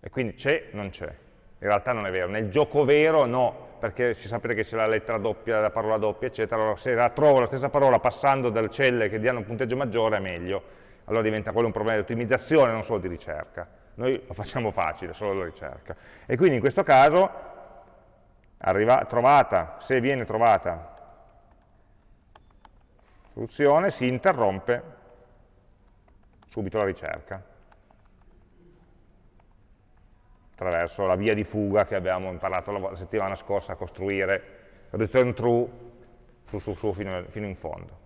Speaker 1: E quindi c'è, non c'è. In realtà non è vero. Nel gioco vero no, perché si sapete che c'è la lettera doppia, la parola doppia, eccetera. Allora se la trovo la stessa parola passando dalle celle che diano un punteggio maggiore è meglio. Allora diventa quello un problema di ottimizzazione, non solo di ricerca. Noi lo facciamo facile, solo la ricerca. E quindi in questo caso arriva, trovata, se viene trovata soluzione, si interrompe subito la ricerca attraverso la via di fuga che abbiamo imparato la settimana scorsa a costruire return true su, su, su fino, fino in fondo.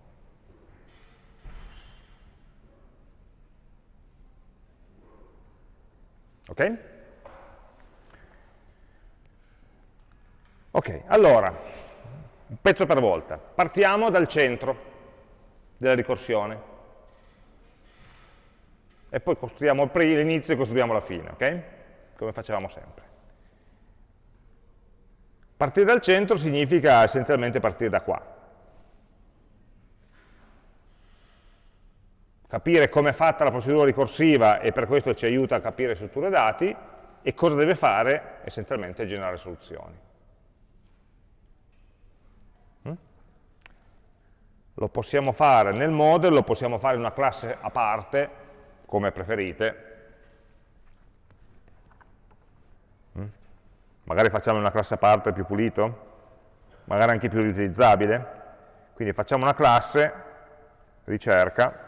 Speaker 1: Ok? Ok, allora, un pezzo per volta. Partiamo dal centro della ricorsione e poi costruiamo l'inizio e costruiamo la fine, ok? Come facevamo sempre. Partire dal centro significa essenzialmente partire da qua. Capire come è fatta la procedura ricorsiva e per questo ci aiuta a capire strutture dati e cosa deve fare? Essenzialmente generare soluzioni. lo possiamo fare nel model, lo possiamo fare in una classe a parte, come preferite. Mm? Magari facciamo una classe a parte più pulito, magari anche più riutilizzabile. Quindi facciamo una classe, ricerca,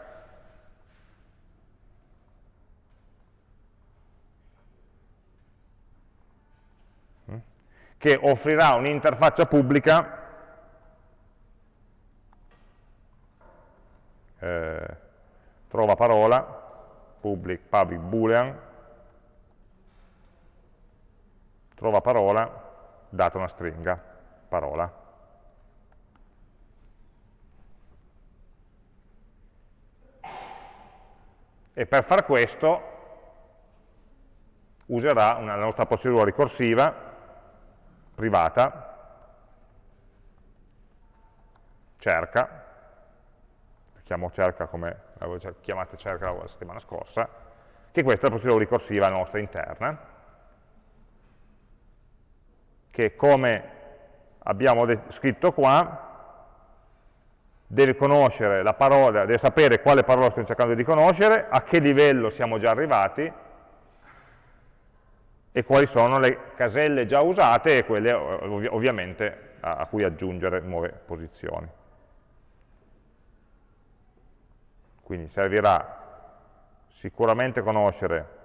Speaker 1: mm? che offrirà un'interfaccia pubblica eh, trova parola, public, public boolean, trova parola, data una stringa, parola. E per far questo userà una nostra procedura ricorsiva privata, cerca, chiamo cerca come l'avevo chiamata cerca la settimana scorsa, che questa è la procedura ricorsiva nostra interna, che come abbiamo scritto qua, deve conoscere la parola, deve sapere quale parola stiamo cercando di conoscere, a che livello siamo già arrivati, e quali sono le caselle già usate e quelle ovviamente a cui aggiungere nuove posizioni. Quindi servirà sicuramente conoscere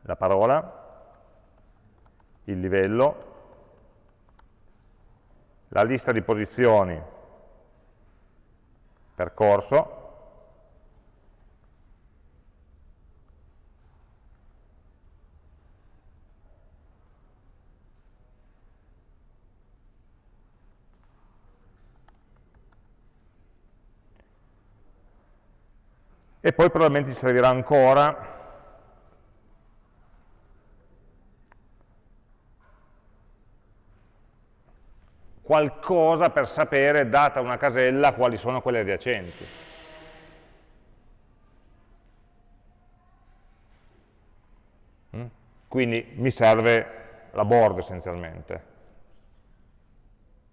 Speaker 1: la parola, il livello, la lista di posizioni percorso, e poi probabilmente ci servirà ancora qualcosa per sapere, data una casella, quali sono quelle adiacenti. Mm? Quindi mi serve la board essenzialmente,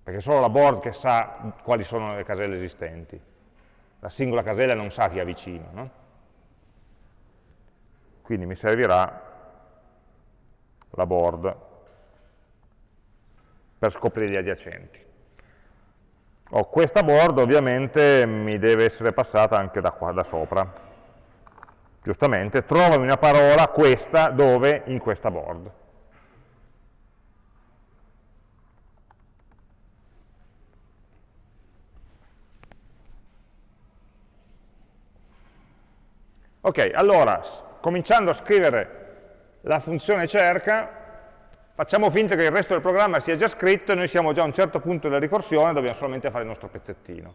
Speaker 1: perché è solo la board che sa quali sono le caselle esistenti la singola casella non sa chi ha vicino. No? Quindi mi servirà la board per scoprire gli adiacenti. Oh, questa board ovviamente mi deve essere passata anche da qua, da sopra. Giustamente, trovami una parola, questa, dove? In questa board. Ok, allora, cominciando a scrivere la funzione cerca, facciamo finta che il resto del programma sia già scritto e noi siamo già a un certo punto della ricorsione, dobbiamo solamente fare il nostro pezzettino.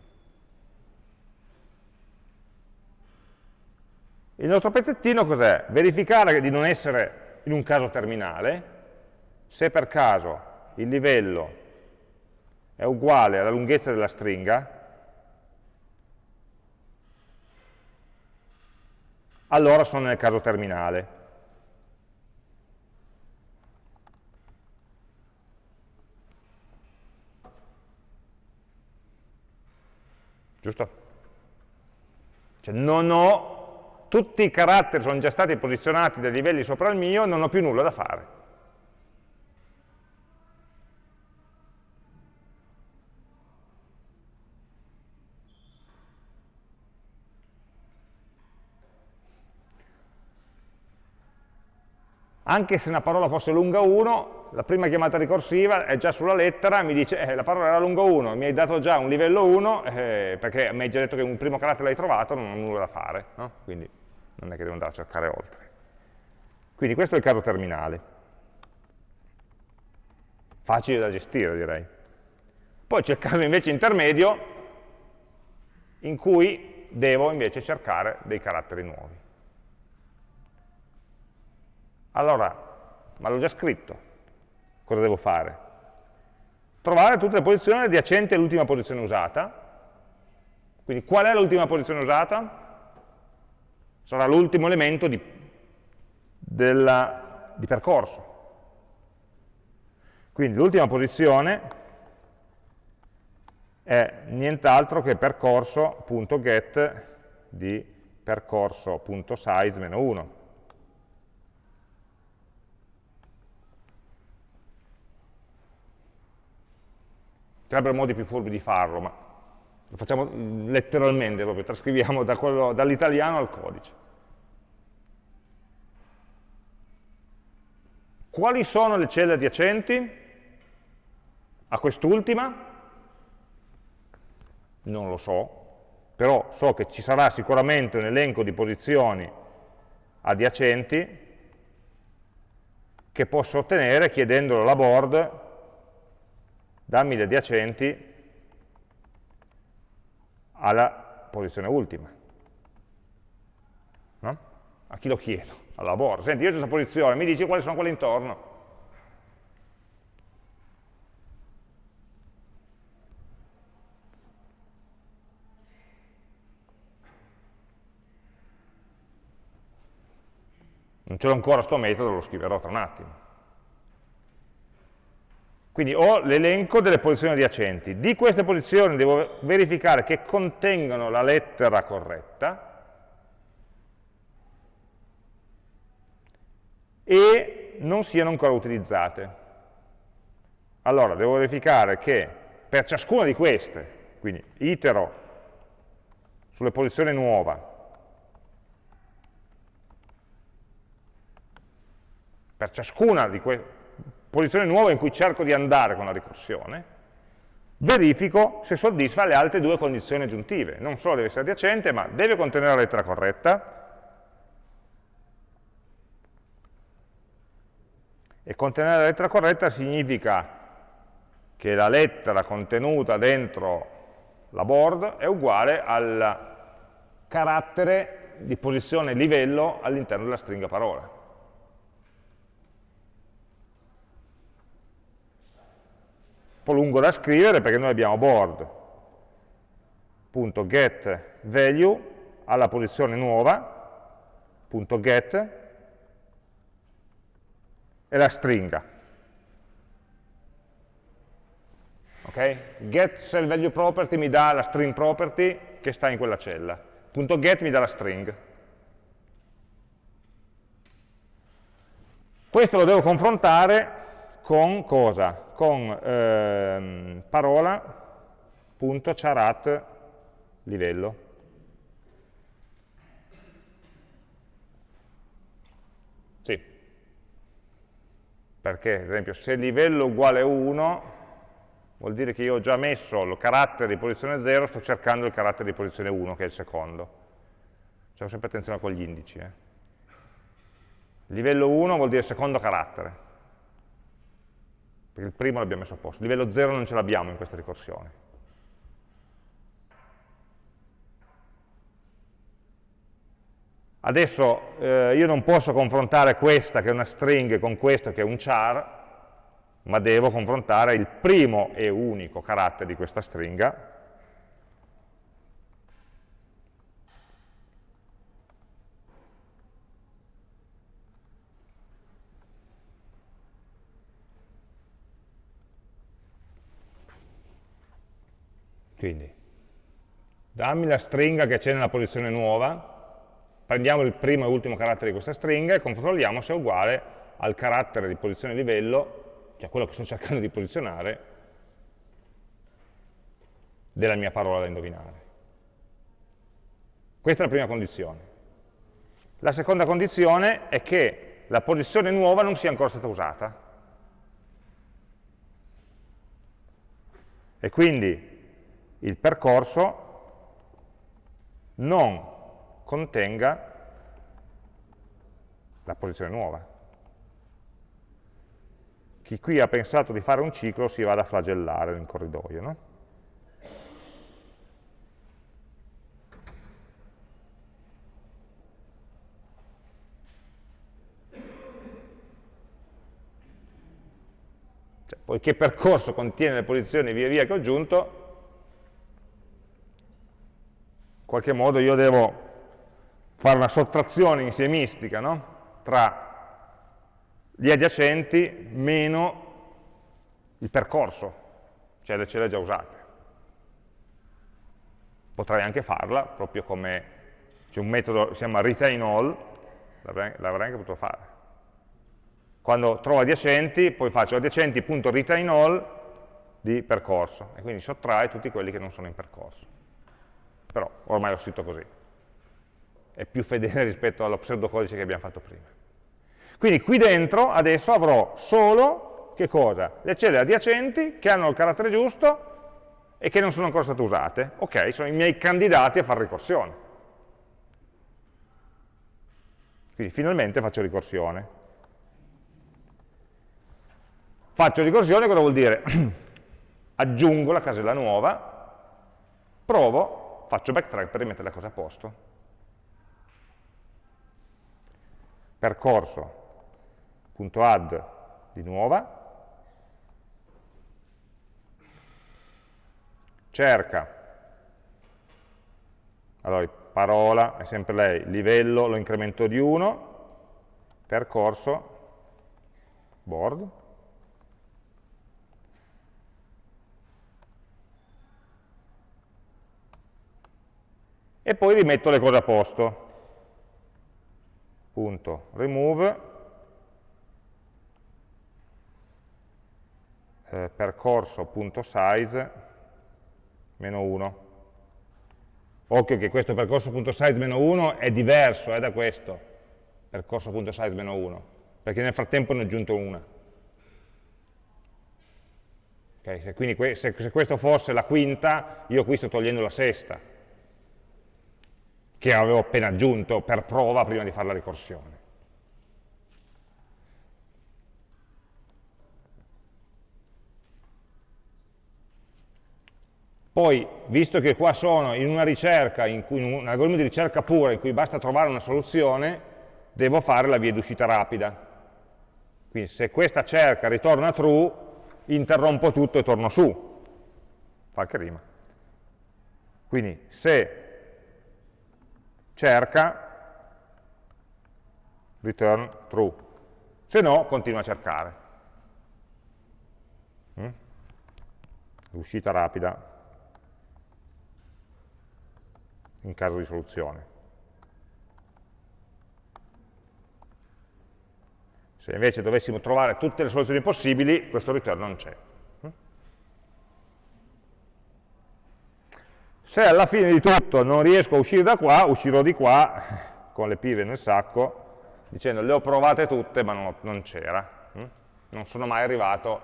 Speaker 1: Il nostro pezzettino cos'è? Verificare di non essere in un caso terminale, se per caso il livello è uguale alla lunghezza della stringa, allora sono nel caso terminale. Giusto? Cioè non ho, tutti i caratteri sono già stati posizionati dai livelli sopra il mio, non ho più nulla da fare. Anche se una parola fosse lunga 1, la prima chiamata ricorsiva è già sulla lettera, mi dice eh, la parola era lunga 1, mi hai dato già un livello 1, eh, perché mi hai già detto che un primo carattere l'hai trovato, non ho nulla da fare, no? quindi non è che devo andare a cercare oltre. Quindi questo è il caso terminale. Facile da gestire, direi. Poi c'è il caso invece intermedio, in cui devo invece cercare dei caratteri nuovi. Allora, ma l'ho già scritto, cosa devo fare? Trovare tutte le posizioni adiacenti all'ultima posizione usata. Quindi qual è l'ultima posizione usata? Sarà l'ultimo elemento di, della, di percorso. Quindi l'ultima posizione è nient'altro che percorso.get di percorso.size-1. sarebbero modi più furbi di farlo, ma lo facciamo letteralmente, proprio trascriviamo da dall'italiano al codice. Quali sono le celle adiacenti a quest'ultima? Non lo so, però so che ci sarà sicuramente un elenco di posizioni adiacenti che posso ottenere chiedendolo alla board dammi gli adiacenti alla posizione ultima. No? A chi lo chiedo? Alla board. Senti, io ho questa posizione, mi dici quali sono quelle intorno. Non ce l'ho ancora sto metodo, lo scriverò tra un attimo. Quindi ho l'elenco delle posizioni adiacenti. Di queste posizioni devo verificare che contengano la lettera corretta e non siano ancora utilizzate. Allora, devo verificare che per ciascuna di queste, quindi itero sulle posizioni nuova, per ciascuna di queste posizione nuova in cui cerco di andare con la ricorsione, verifico se soddisfa le altre due condizioni aggiuntive. Non solo deve essere adiacente, ma deve contenere la lettera corretta, e contenere la lettera corretta significa che la lettera contenuta dentro la board è uguale al carattere di posizione livello all'interno della stringa parola. Po' lungo da scrivere perché noi abbiamo board.getValue alla posizione nuova, .get, e la stringa. Okay? Get cell value property mi dà la string property che sta in quella cella. .get mi dà la string. Questo lo devo confrontare con cosa? Con ehm, parola.charat livello. Sì. Perché, ad esempio, se livello uguale 1, vuol dire che io ho già messo il carattere di posizione 0, sto cercando il carattere di posizione 1, che è il secondo. Facciamo sempre attenzione con gli indici. Eh. Livello 1 vuol dire secondo carattere perché il primo l'abbiamo messo a posto. Livello 0 non ce l'abbiamo in questa ricorsione. Adesso eh, io non posso confrontare questa che è una string con questo che è un char, ma devo confrontare il primo e unico carattere di questa stringa Quindi, dammi la stringa che c'è nella posizione nuova, prendiamo il primo e ultimo carattere di questa stringa e controlliamo se è uguale al carattere di posizione livello, cioè quello che sto cercando di posizionare, della mia parola da indovinare. Questa è la prima condizione. La seconda condizione è che la posizione nuova non sia ancora stata usata. E quindi il percorso non contenga la posizione nuova. Chi qui ha pensato di fare un ciclo si vada a flagellare in corridoio, no? Cioè, poiché percorso contiene le posizioni via via che ho aggiunto, in qualche modo io devo fare una sottrazione insiemistica no? tra gli adiacenti meno il percorso, cioè le celle già usate. Potrei anche farla proprio come c'è un metodo che si chiama retain all, l'avrei anche potuto fare. Quando trovo adiacenti, poi faccio adiacenti.retain all di percorso e quindi sottrae tutti quelli che non sono in percorso. Però ormai l'ho scritto così. È più fedele rispetto allo pseudocodice che abbiamo fatto prima. Quindi qui dentro adesso avrò solo, che cosa? Le celle adiacenti che hanno il carattere giusto e che non sono ancora state usate. Ok, sono i miei candidati a fare ricorsione. Quindi finalmente faccio ricorsione. Faccio ricorsione cosa vuol dire? Aggiungo la casella nuova, provo, faccio backtrack per rimettere la cosa a posto. Percorso. Add di nuova, cerca, allora parola è sempre lei, livello lo incremento di 1, percorso, board, e poi rimetto le cose a posto. Punto remove eh, percorso.size meno 1. Occhio che questo percorso.size meno 1 è diverso eh, da questo, percorso.size meno 1, perché nel frattempo ne ho aggiunto una. Okay, se, quindi que se, se questo fosse la quinta, io qui sto togliendo la sesta, che avevo appena aggiunto per prova prima di fare la ricorsione. Poi, visto che qua sono in una ricerca, in, cui, in un algoritmo di ricerca pura, in cui basta trovare una soluzione, devo fare la via d'uscita rapida. Quindi se questa cerca ritorna true, interrompo tutto e torno su. Fa che rima. Quindi se cerca, return true. Se no, continua a cercare. Mm? L'uscita rapida in caso di soluzione. Se invece dovessimo trovare tutte le soluzioni possibili, questo return non c'è. Se alla fine di tutto non riesco a uscire da qua, uscirò di qua con le pive nel sacco, dicendo le ho provate tutte ma non, non c'era. Non sono mai arrivato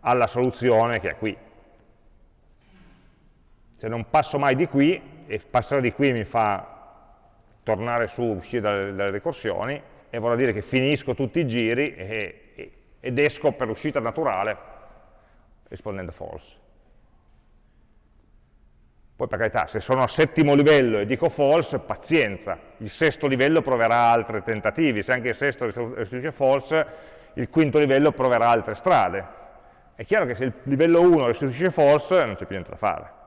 Speaker 1: alla soluzione che è qui. Se non passo mai di qui, e passare di qui mi fa tornare su, uscire dalle, dalle ricorsioni, e vorrà dire che finisco tutti i giri e, ed esco per l'uscita naturale rispondendo false. Poi per carità, se sono a settimo livello e dico false, pazienza, il sesto livello proverà altri tentativi, se anche il sesto restituisce false, il quinto livello proverà altre strade. È chiaro che se il livello 1 restituisce false non c'è più niente da fare.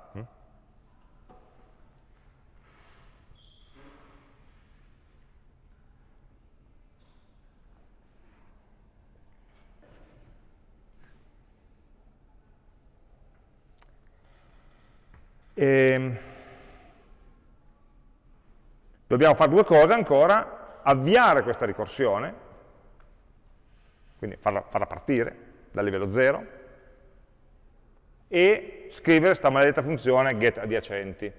Speaker 1: E ehm, dobbiamo fare due cose ancora, avviare questa ricorsione, quindi farla, farla partire dal livello 0, e scrivere questa maledetta funzione get adiacenti.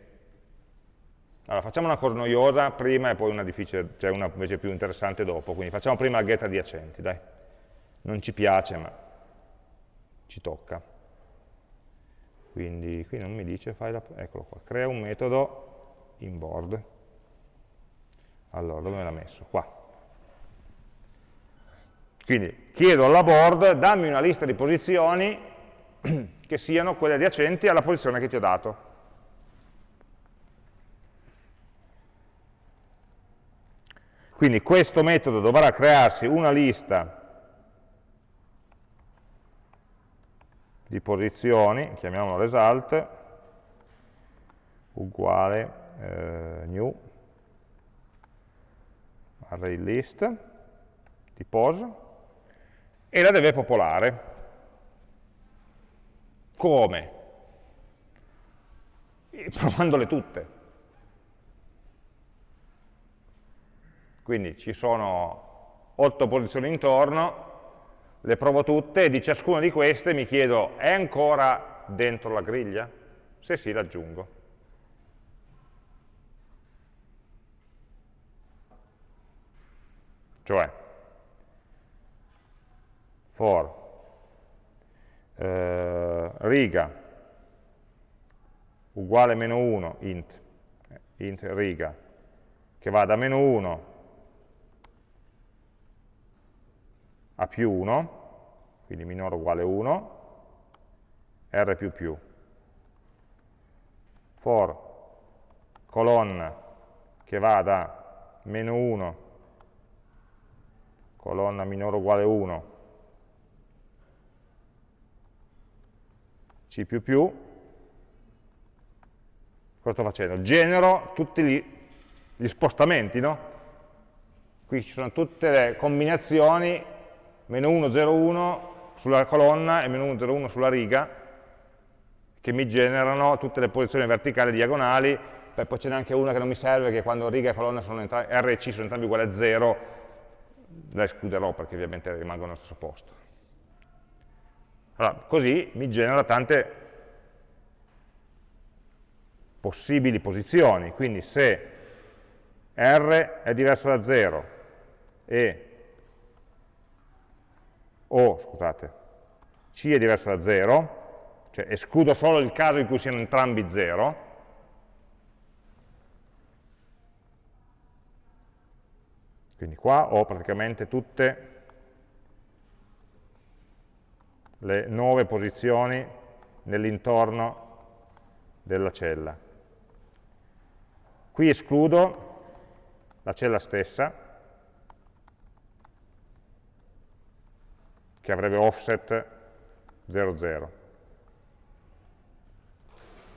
Speaker 1: Allora, facciamo una cosa noiosa prima e poi una difficile, cioè una invece più interessante dopo. Quindi facciamo prima la get adiacenti, dai. Non ci piace, ma ci tocca. Quindi qui non mi dice, fai la, eccolo qua, crea un metodo inboard. Allora, dove me l'ha messo? Qua. Quindi chiedo alla board, dammi una lista di posizioni che siano quelle adiacenti alla posizione che ti ho dato. Quindi questo metodo dovrà crearsi una lista di posizioni, chiamiamolo result, uguale eh, new array list di pos e la deve popolare. Come? Provandole tutte. Quindi ci sono otto posizioni intorno, le provo tutte e di ciascuna di queste mi chiedo è ancora dentro la griglia? Se sì, l'aggiungo. Cioè, for eh, riga uguale meno 1 int, int riga, che va da meno 1 a più 1, quindi minore uguale 1, r più più. For colonna che va da meno 1, colonna minore uguale 1, c più più, cosa sto facendo? Genero tutti gli, gli spostamenti, no? Qui ci sono tutte le combinazioni meno 1, 0, 1 sulla colonna e meno 1, 0, 1 sulla riga, che mi generano tutte le posizioni verticali e diagonali, Beh, poi ce n'è anche una che non mi serve, che quando riga e colonna sono R e C sono entrambi uguali a 0, la escluderò perché ovviamente rimangono allo stesso posto. Allora, così mi genera tante possibili posizioni, quindi se R è diverso da 0 e o, scusate, C è diverso da 0, cioè escludo solo il caso in cui siano entrambi 0, quindi qua ho praticamente tutte le nuove posizioni nell'intorno della cella. Qui escludo la cella stessa, che avrebbe offset 0, 0.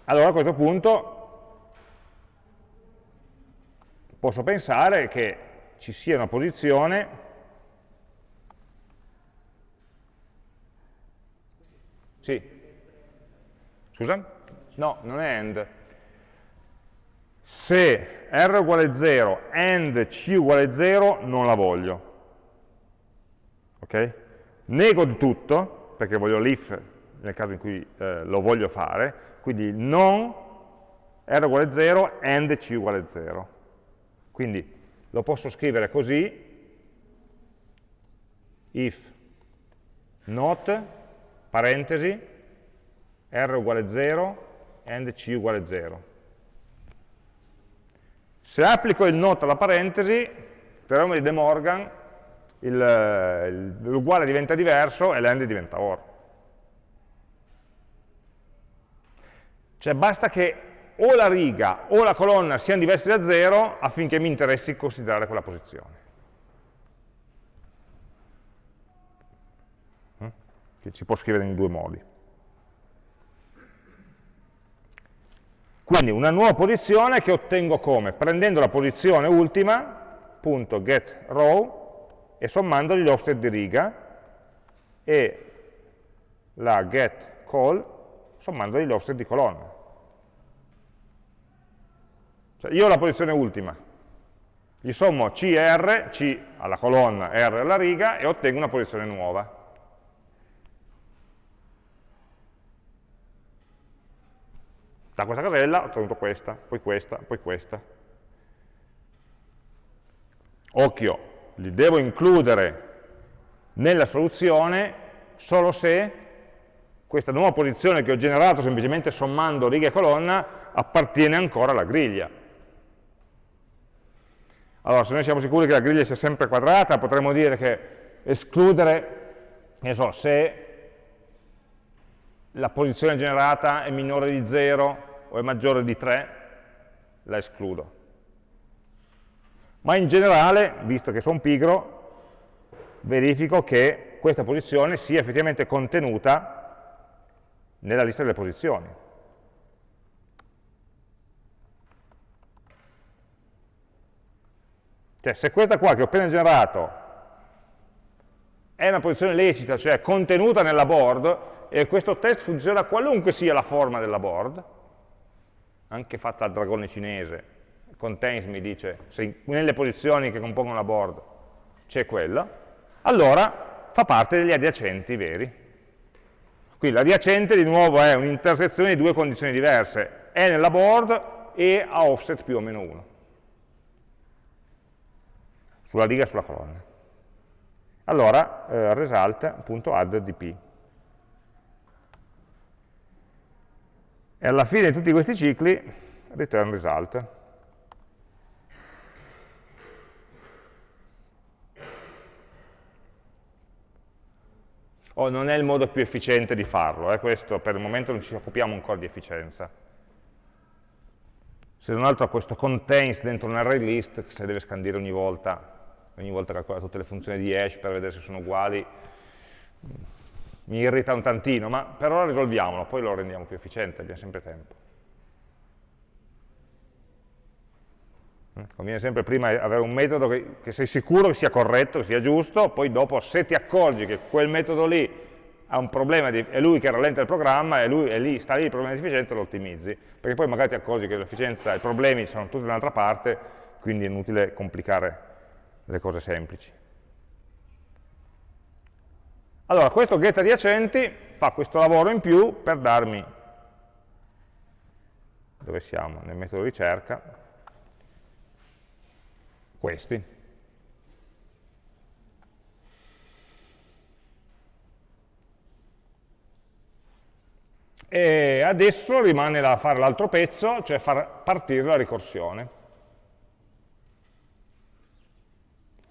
Speaker 1: Allora a questo punto posso pensare che ci sia una posizione Sì. Scusa? No, non è end. Se r uguale 0, and c uguale 0, non la voglio. Ok? Nego di tutto, perché voglio l'if nel caso in cui eh, lo voglio fare, quindi non r uguale 0, and c uguale 0. Quindi lo posso scrivere così, if not, parentesi, r uguale 0, and c uguale 0. Se applico il not alla parentesi, il teorema di De Morgan l'uguale diventa diverso e l'end diventa or. Cioè basta che o la riga o la colonna siano diversi da 0 affinché mi interessi considerare quella posizione. Mm? Che si può scrivere in due modi. Quindi una nuova posizione che ottengo come? Prendendo la posizione ultima, punto get row, e sommandogli l'offset di riga e la get call sommandogli l'offset di colonna. Cioè io ho la posizione ultima, gli sommo C e R, C alla colonna, R alla riga e ottengo una posizione nuova. Da questa casella ho ottenuto questa, poi questa, poi questa. occhio, li devo includere nella soluzione solo se questa nuova posizione che ho generato semplicemente sommando riga e colonna appartiene ancora alla griglia. Allora, se noi siamo sicuri che la griglia sia sempre quadrata, potremmo dire che escludere, ne so, se la posizione generata è minore di 0 o è maggiore di 3, la escludo. Ma in generale, visto che sono pigro, verifico che questa posizione sia effettivamente contenuta nella lista delle posizioni. Cioè, se questa qua che ho appena generato è una posizione lecita, cioè contenuta nella board, e questo test funziona qualunque sia la forma della board, anche fatta al dragone cinese, contains mi dice se nelle posizioni che compongono la board c'è quella, allora fa parte degli adiacenti veri. Qui l'adiacente di nuovo è un'intersezione di due condizioni diverse, è nella board e a offset più o meno 1, sulla riga e sulla colonna. Allora, eh, result.addDP. E alla fine di tutti questi cicli, return result. Oh, non è il modo più efficiente di farlo, eh? questo per il momento non ci occupiamo ancora di efficienza. Se non altro questo contains dentro un array list che se deve scandire ogni volta, ogni volta calcola tutte le funzioni di hash per vedere se sono uguali, mi irrita un tantino, ma per ora risolviamolo, poi lo rendiamo più efficiente, abbiamo sempre tempo. Conviene sempre prima avere un metodo che, che, sei sicuro che sia corretto, che sia giusto, poi dopo se ti accorgi che quel metodo lì ha un problema, di, è lui che rallenta il programma e lui è lì, sta lì il problema di efficienza lo ottimizzi, perché poi magari ti accorgi che l'efficienza i problemi sono tutti da un'altra parte, quindi è inutile complicare le cose semplici. Allora, questo get adiacenti fa questo lavoro in più per darmi, dove siamo? Nel metodo ricerca, questi. E adesso rimane da fare l'altro pezzo, cioè far partire la ricorsione.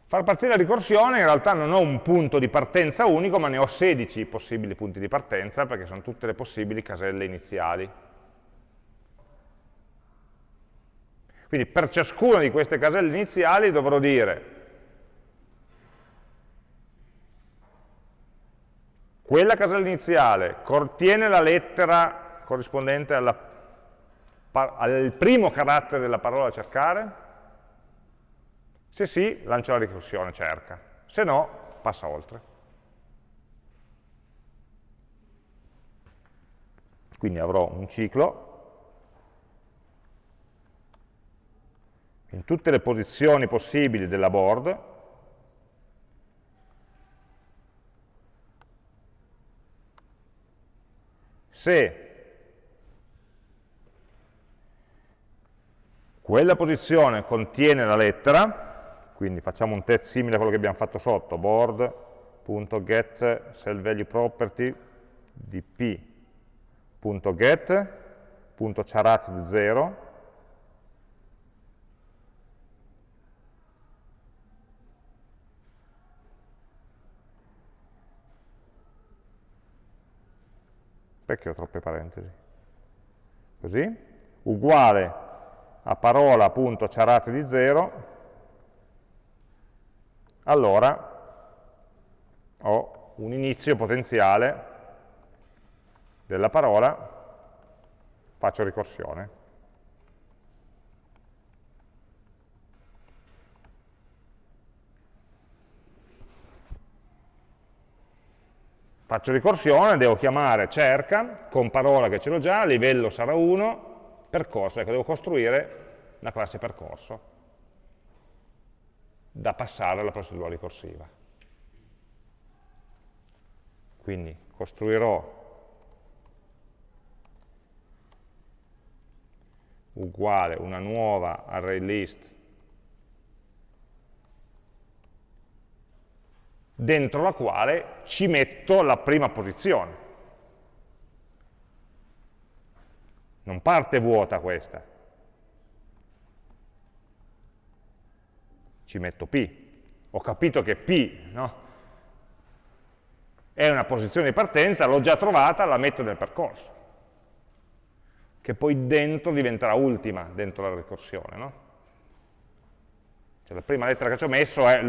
Speaker 1: Far partire la ricorsione in realtà non ho un punto di partenza unico, ma ne ho 16 possibili punti di partenza, perché sono tutte le possibili caselle iniziali. Quindi per ciascuna di queste caselle iniziali dovrò dire quella casella iniziale contiene la lettera corrispondente alla, al primo carattere della parola da cercare, se sì, lancia la ricorsione, cerca. Se no, passa oltre. Quindi avrò un ciclo in tutte le posizioni possibili della board se quella posizione contiene la lettera quindi facciamo un test simile a quello che abbiamo fatto sotto, board.get cell value property dp.get.charat 0 perché ho troppe parentesi? Così, uguale a parola.charat di 0 allora ho un inizio potenziale della parola, faccio ricorsione. Faccio ricorsione, devo chiamare cerca, con parola che ce l'ho già, livello sarà 1, percorso, ecco, devo costruire una classe percorso da passare alla procedura ricorsiva. Quindi costruirò uguale una nuova array dentro la quale ci metto la prima posizione. Non parte vuota questa. Ci metto P. Ho capito che P no? è una posizione di partenza, l'ho già trovata, la metto nel percorso. Che poi dentro diventerà ultima, dentro la ricorsione. No? Cioè, la prima lettera che ci ho messo è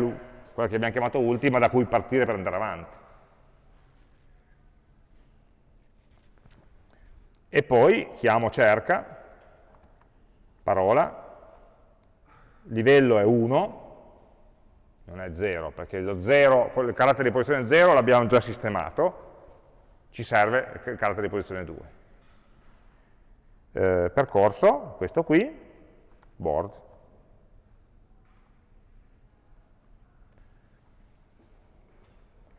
Speaker 1: quella che abbiamo chiamato ultima, da cui partire per andare avanti. E poi chiamo cerca, parola, livello è 1, non è 0, perché lo 0, il carattere di posizione 0 l'abbiamo già sistemato, ci serve il carattere di posizione 2. Eh, percorso, questo qui, board.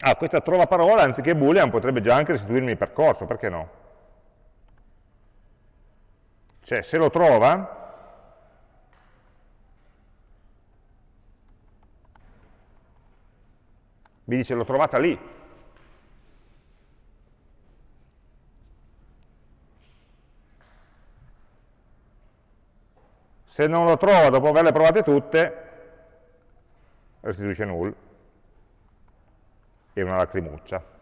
Speaker 1: Ah, questa trova parola, anziché boolean, potrebbe già anche restituirmi il percorso, perché no? Cioè, se lo trova, mi dice l'ho trovata lì. Se non lo trova dopo averle provate tutte, restituisce null e una lacrimuccia.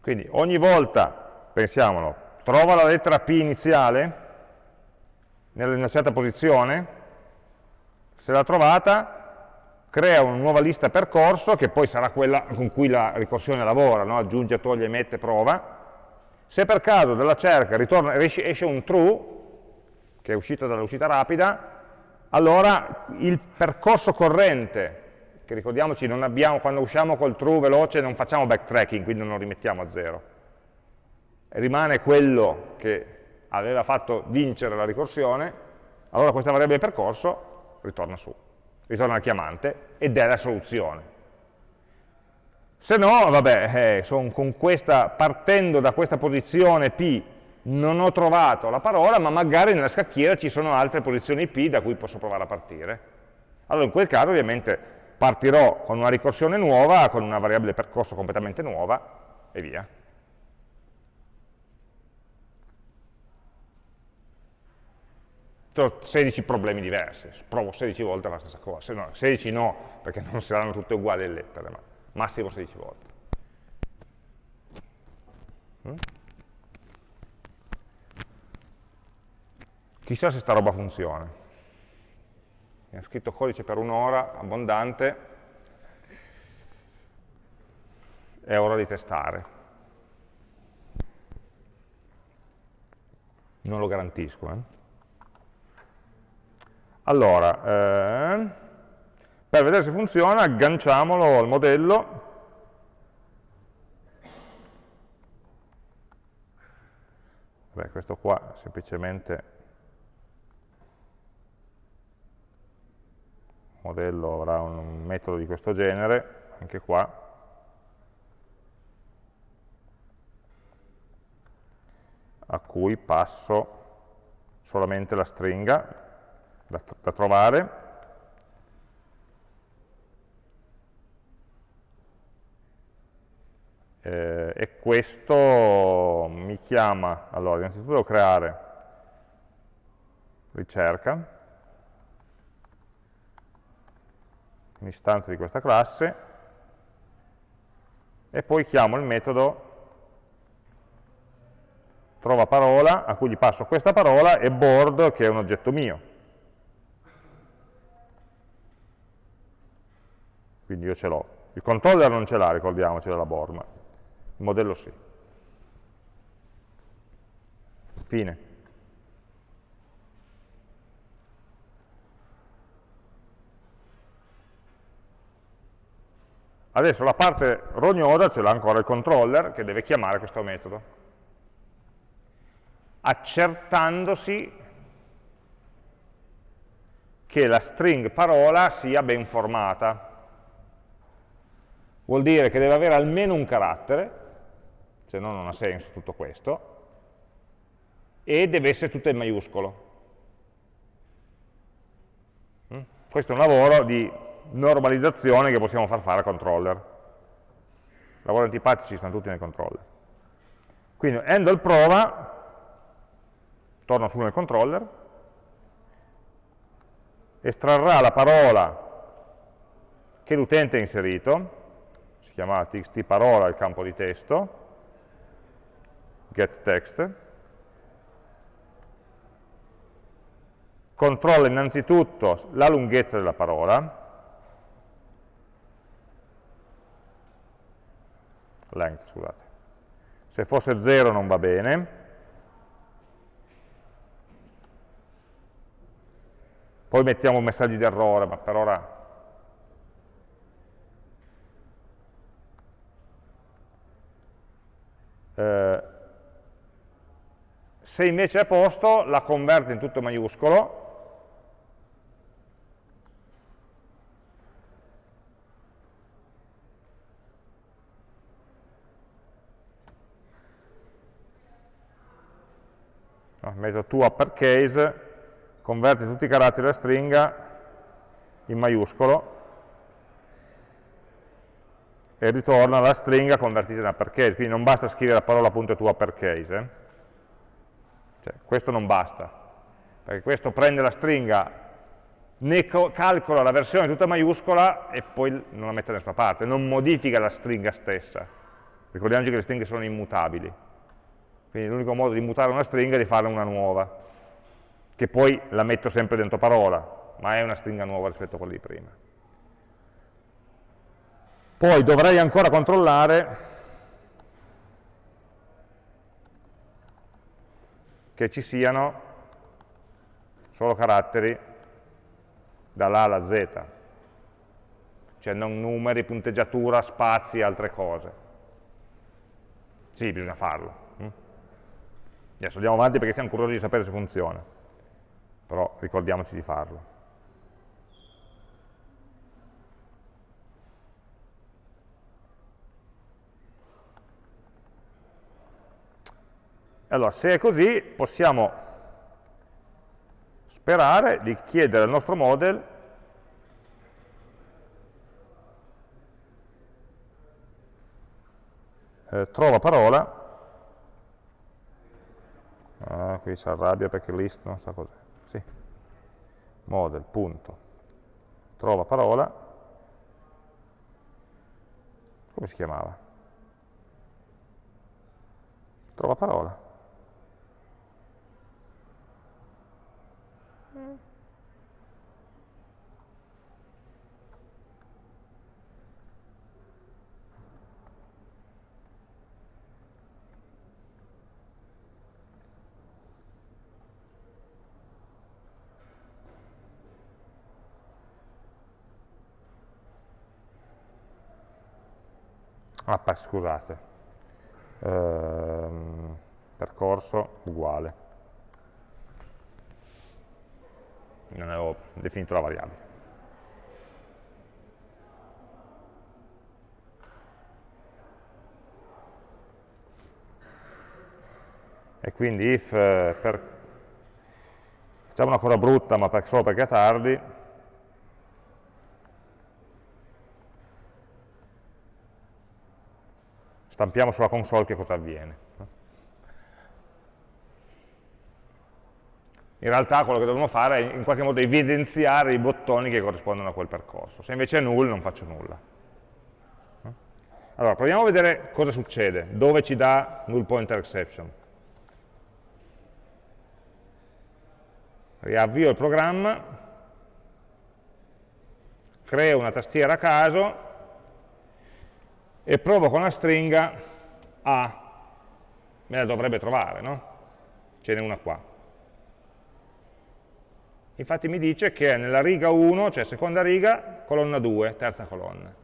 Speaker 1: Quindi ogni volta, pensiamolo, trova la lettera P iniziale in una certa posizione, se l'ha trovata crea una nuova lista percorso, che poi sarà quella con cui la ricorsione lavora, no? aggiunge, toglie, mette, prova. Se per caso dalla cerca ritorna, esce un true, che è uscito dall'uscita rapida, allora il percorso corrente, che ricordiamoci abbiamo, quando usciamo col true veloce non facciamo backtracking, quindi non lo rimettiamo a zero, rimane quello che aveva fatto vincere la ricorsione, allora questa variabile percorso ritorna su ritorna al chiamante ed è la soluzione. Se no, vabbè, eh, questa, partendo da questa posizione P non ho trovato la parola, ma magari nella scacchiera ci sono altre posizioni P da cui posso provare a partire. Allora in quel caso ovviamente partirò con una ricorsione nuova, con una variabile percorso completamente nuova e via. 16 problemi diversi, provo 16 volte la stessa cosa, no, 16 no, perché non saranno tutte uguali le lettere, ma massimo 16 volte. Mm? Chissà se sta roba funziona. Ha scritto codice per un'ora, abbondante, è ora di testare. Non lo garantisco, eh? Allora, eh, per vedere se funziona, agganciamolo al modello. Beh, questo qua semplicemente il modello avrà un metodo di questo genere, anche qua. a cui passo solamente la stringa da, da trovare. Eh, e questo mi chiama, allora innanzitutto devo creare ricerca, un'istanza di questa classe, e poi chiamo il metodo trova parola, a cui gli passo questa parola, e board, che è un oggetto mio. Quindi io ce l'ho. Il controller non ce l'ha, ricordiamoci della board, ma il modello sì. Fine. Adesso la parte rognosa ce l'ha ancora il controller che deve chiamare questo metodo, accertandosi che la string parola sia ben formata, vuol dire che deve avere almeno un carattere, se no non ha senso tutto questo, e deve essere tutto in maiuscolo. Mm? Questo è un lavoro di normalizzazione che possiamo far fare al controller. Lavori antipatici stanno tutti nel controller. Quindi handle prova, torno su nel controller, estrarrà la parola che l'utente ha inserito, si chiama txt parola il campo di testo, get text, controlla innanzitutto la lunghezza della parola, length, scusate. Se fosse 0 non va bene. Poi mettiamo messaggi di errore, ma per ora eh, se invece è a posto la converte in tutto maiuscolo. No, metodo to uppercase converte tutti i caratteri della stringa in maiuscolo e ritorna la stringa convertita in uppercase, quindi non basta scrivere la parola punto to uppercase, eh? cioè, questo non basta, perché questo prende la stringa, ne calcola la versione tutta maiuscola e poi non la mette da nessuna parte, non modifica la stringa stessa. Ricordiamoci che le stringhe sono immutabili. Quindi l'unico modo di mutare una stringa è di farne una nuova, che poi la metto sempre dentro parola, ma è una stringa nuova rispetto a quella di prima. Poi dovrei ancora controllare che ci siano solo caratteri dall'A alla Z, cioè non numeri, punteggiatura, spazi e altre cose. Sì, bisogna farlo. Adesso andiamo avanti perché siamo curiosi di sapere se funziona, però ricordiamoci di farlo. Allora, se è così, possiamo sperare di chiedere al nostro model eh, trova parola ah, qui si arrabbia perché list non sa cos'è, sì. model, punto, trova parola, come si chiamava? Trova parola. Ah, scusate, ehm, percorso uguale. Non avevo definito la variabile. E quindi if, eh, per, facciamo una cosa brutta, ma per, solo perché è tardi, stampiamo sulla console che cosa avviene. In realtà quello che dobbiamo fare è in qualche modo evidenziare i bottoni che corrispondono a quel percorso. Se invece è null non faccio nulla. Allora, proviamo a vedere cosa succede, dove ci dà null pointer exception. Riavvio il programma, creo una tastiera a caso e provo con la stringa A, me la dovrebbe trovare, no? Ce n'è una qua. Infatti mi dice che è nella riga 1, cioè seconda riga, colonna 2, terza colonna.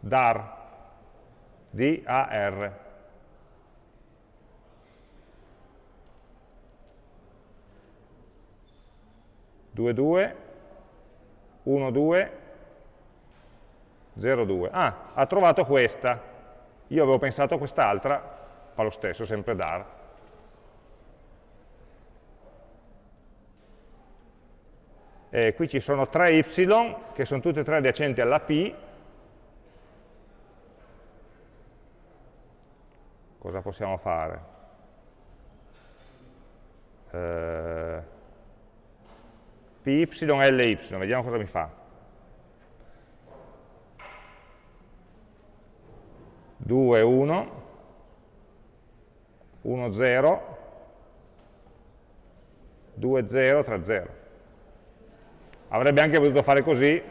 Speaker 1: dar, D-A-R. Due, due, 1, 2, 0, 2. Ah, ha trovato questa. Io avevo pensato a quest'altra, fa lo stesso, sempre dar. E qui ci sono tre y, che sono tutte e tre adiacenti alla p. Cosa possiamo fare? Eh, py, ly, vediamo cosa mi fa. 2, 1, 1, 0, 2, 0, 3, 0. Avrebbe anche potuto fare così,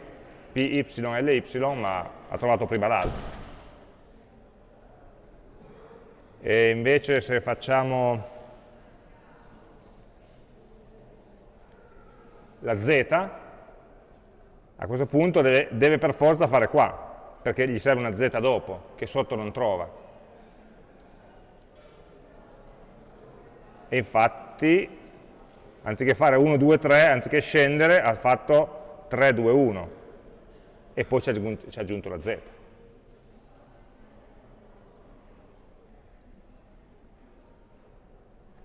Speaker 1: py, ly, ma ha trovato prima l'altro. E invece se facciamo la z, a questo punto deve, deve per forza fare qua, perché gli serve una z dopo, che sotto non trova. E infatti, anziché fare 1, 2, 3, anziché scendere, ha fatto 3, 2, 1. E poi ci ha aggiunto, aggiunto la z.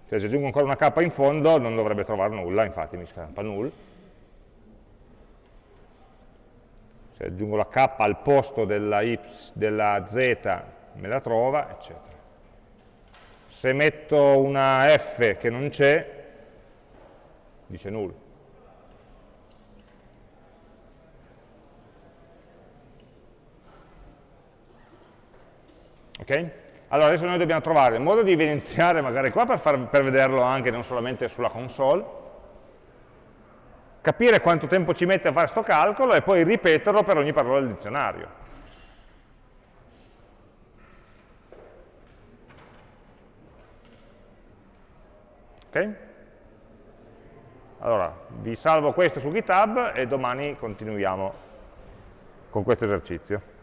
Speaker 1: Se ci aggiungo ancora una k in fondo non dovrebbe trovare nulla, infatti mi scampa null. se aggiungo la k al posto della, y, della z me la trova, eccetera. Se metto una f che non c'è, dice null. Ok? Allora adesso noi dobbiamo trovare il modo di evidenziare magari qua per, far, per vederlo anche non solamente sulla console, capire quanto tempo ci mette a fare questo calcolo e poi ripeterlo per ogni parola del dizionario. Ok? Allora, vi salvo questo su GitHub e domani continuiamo con questo esercizio.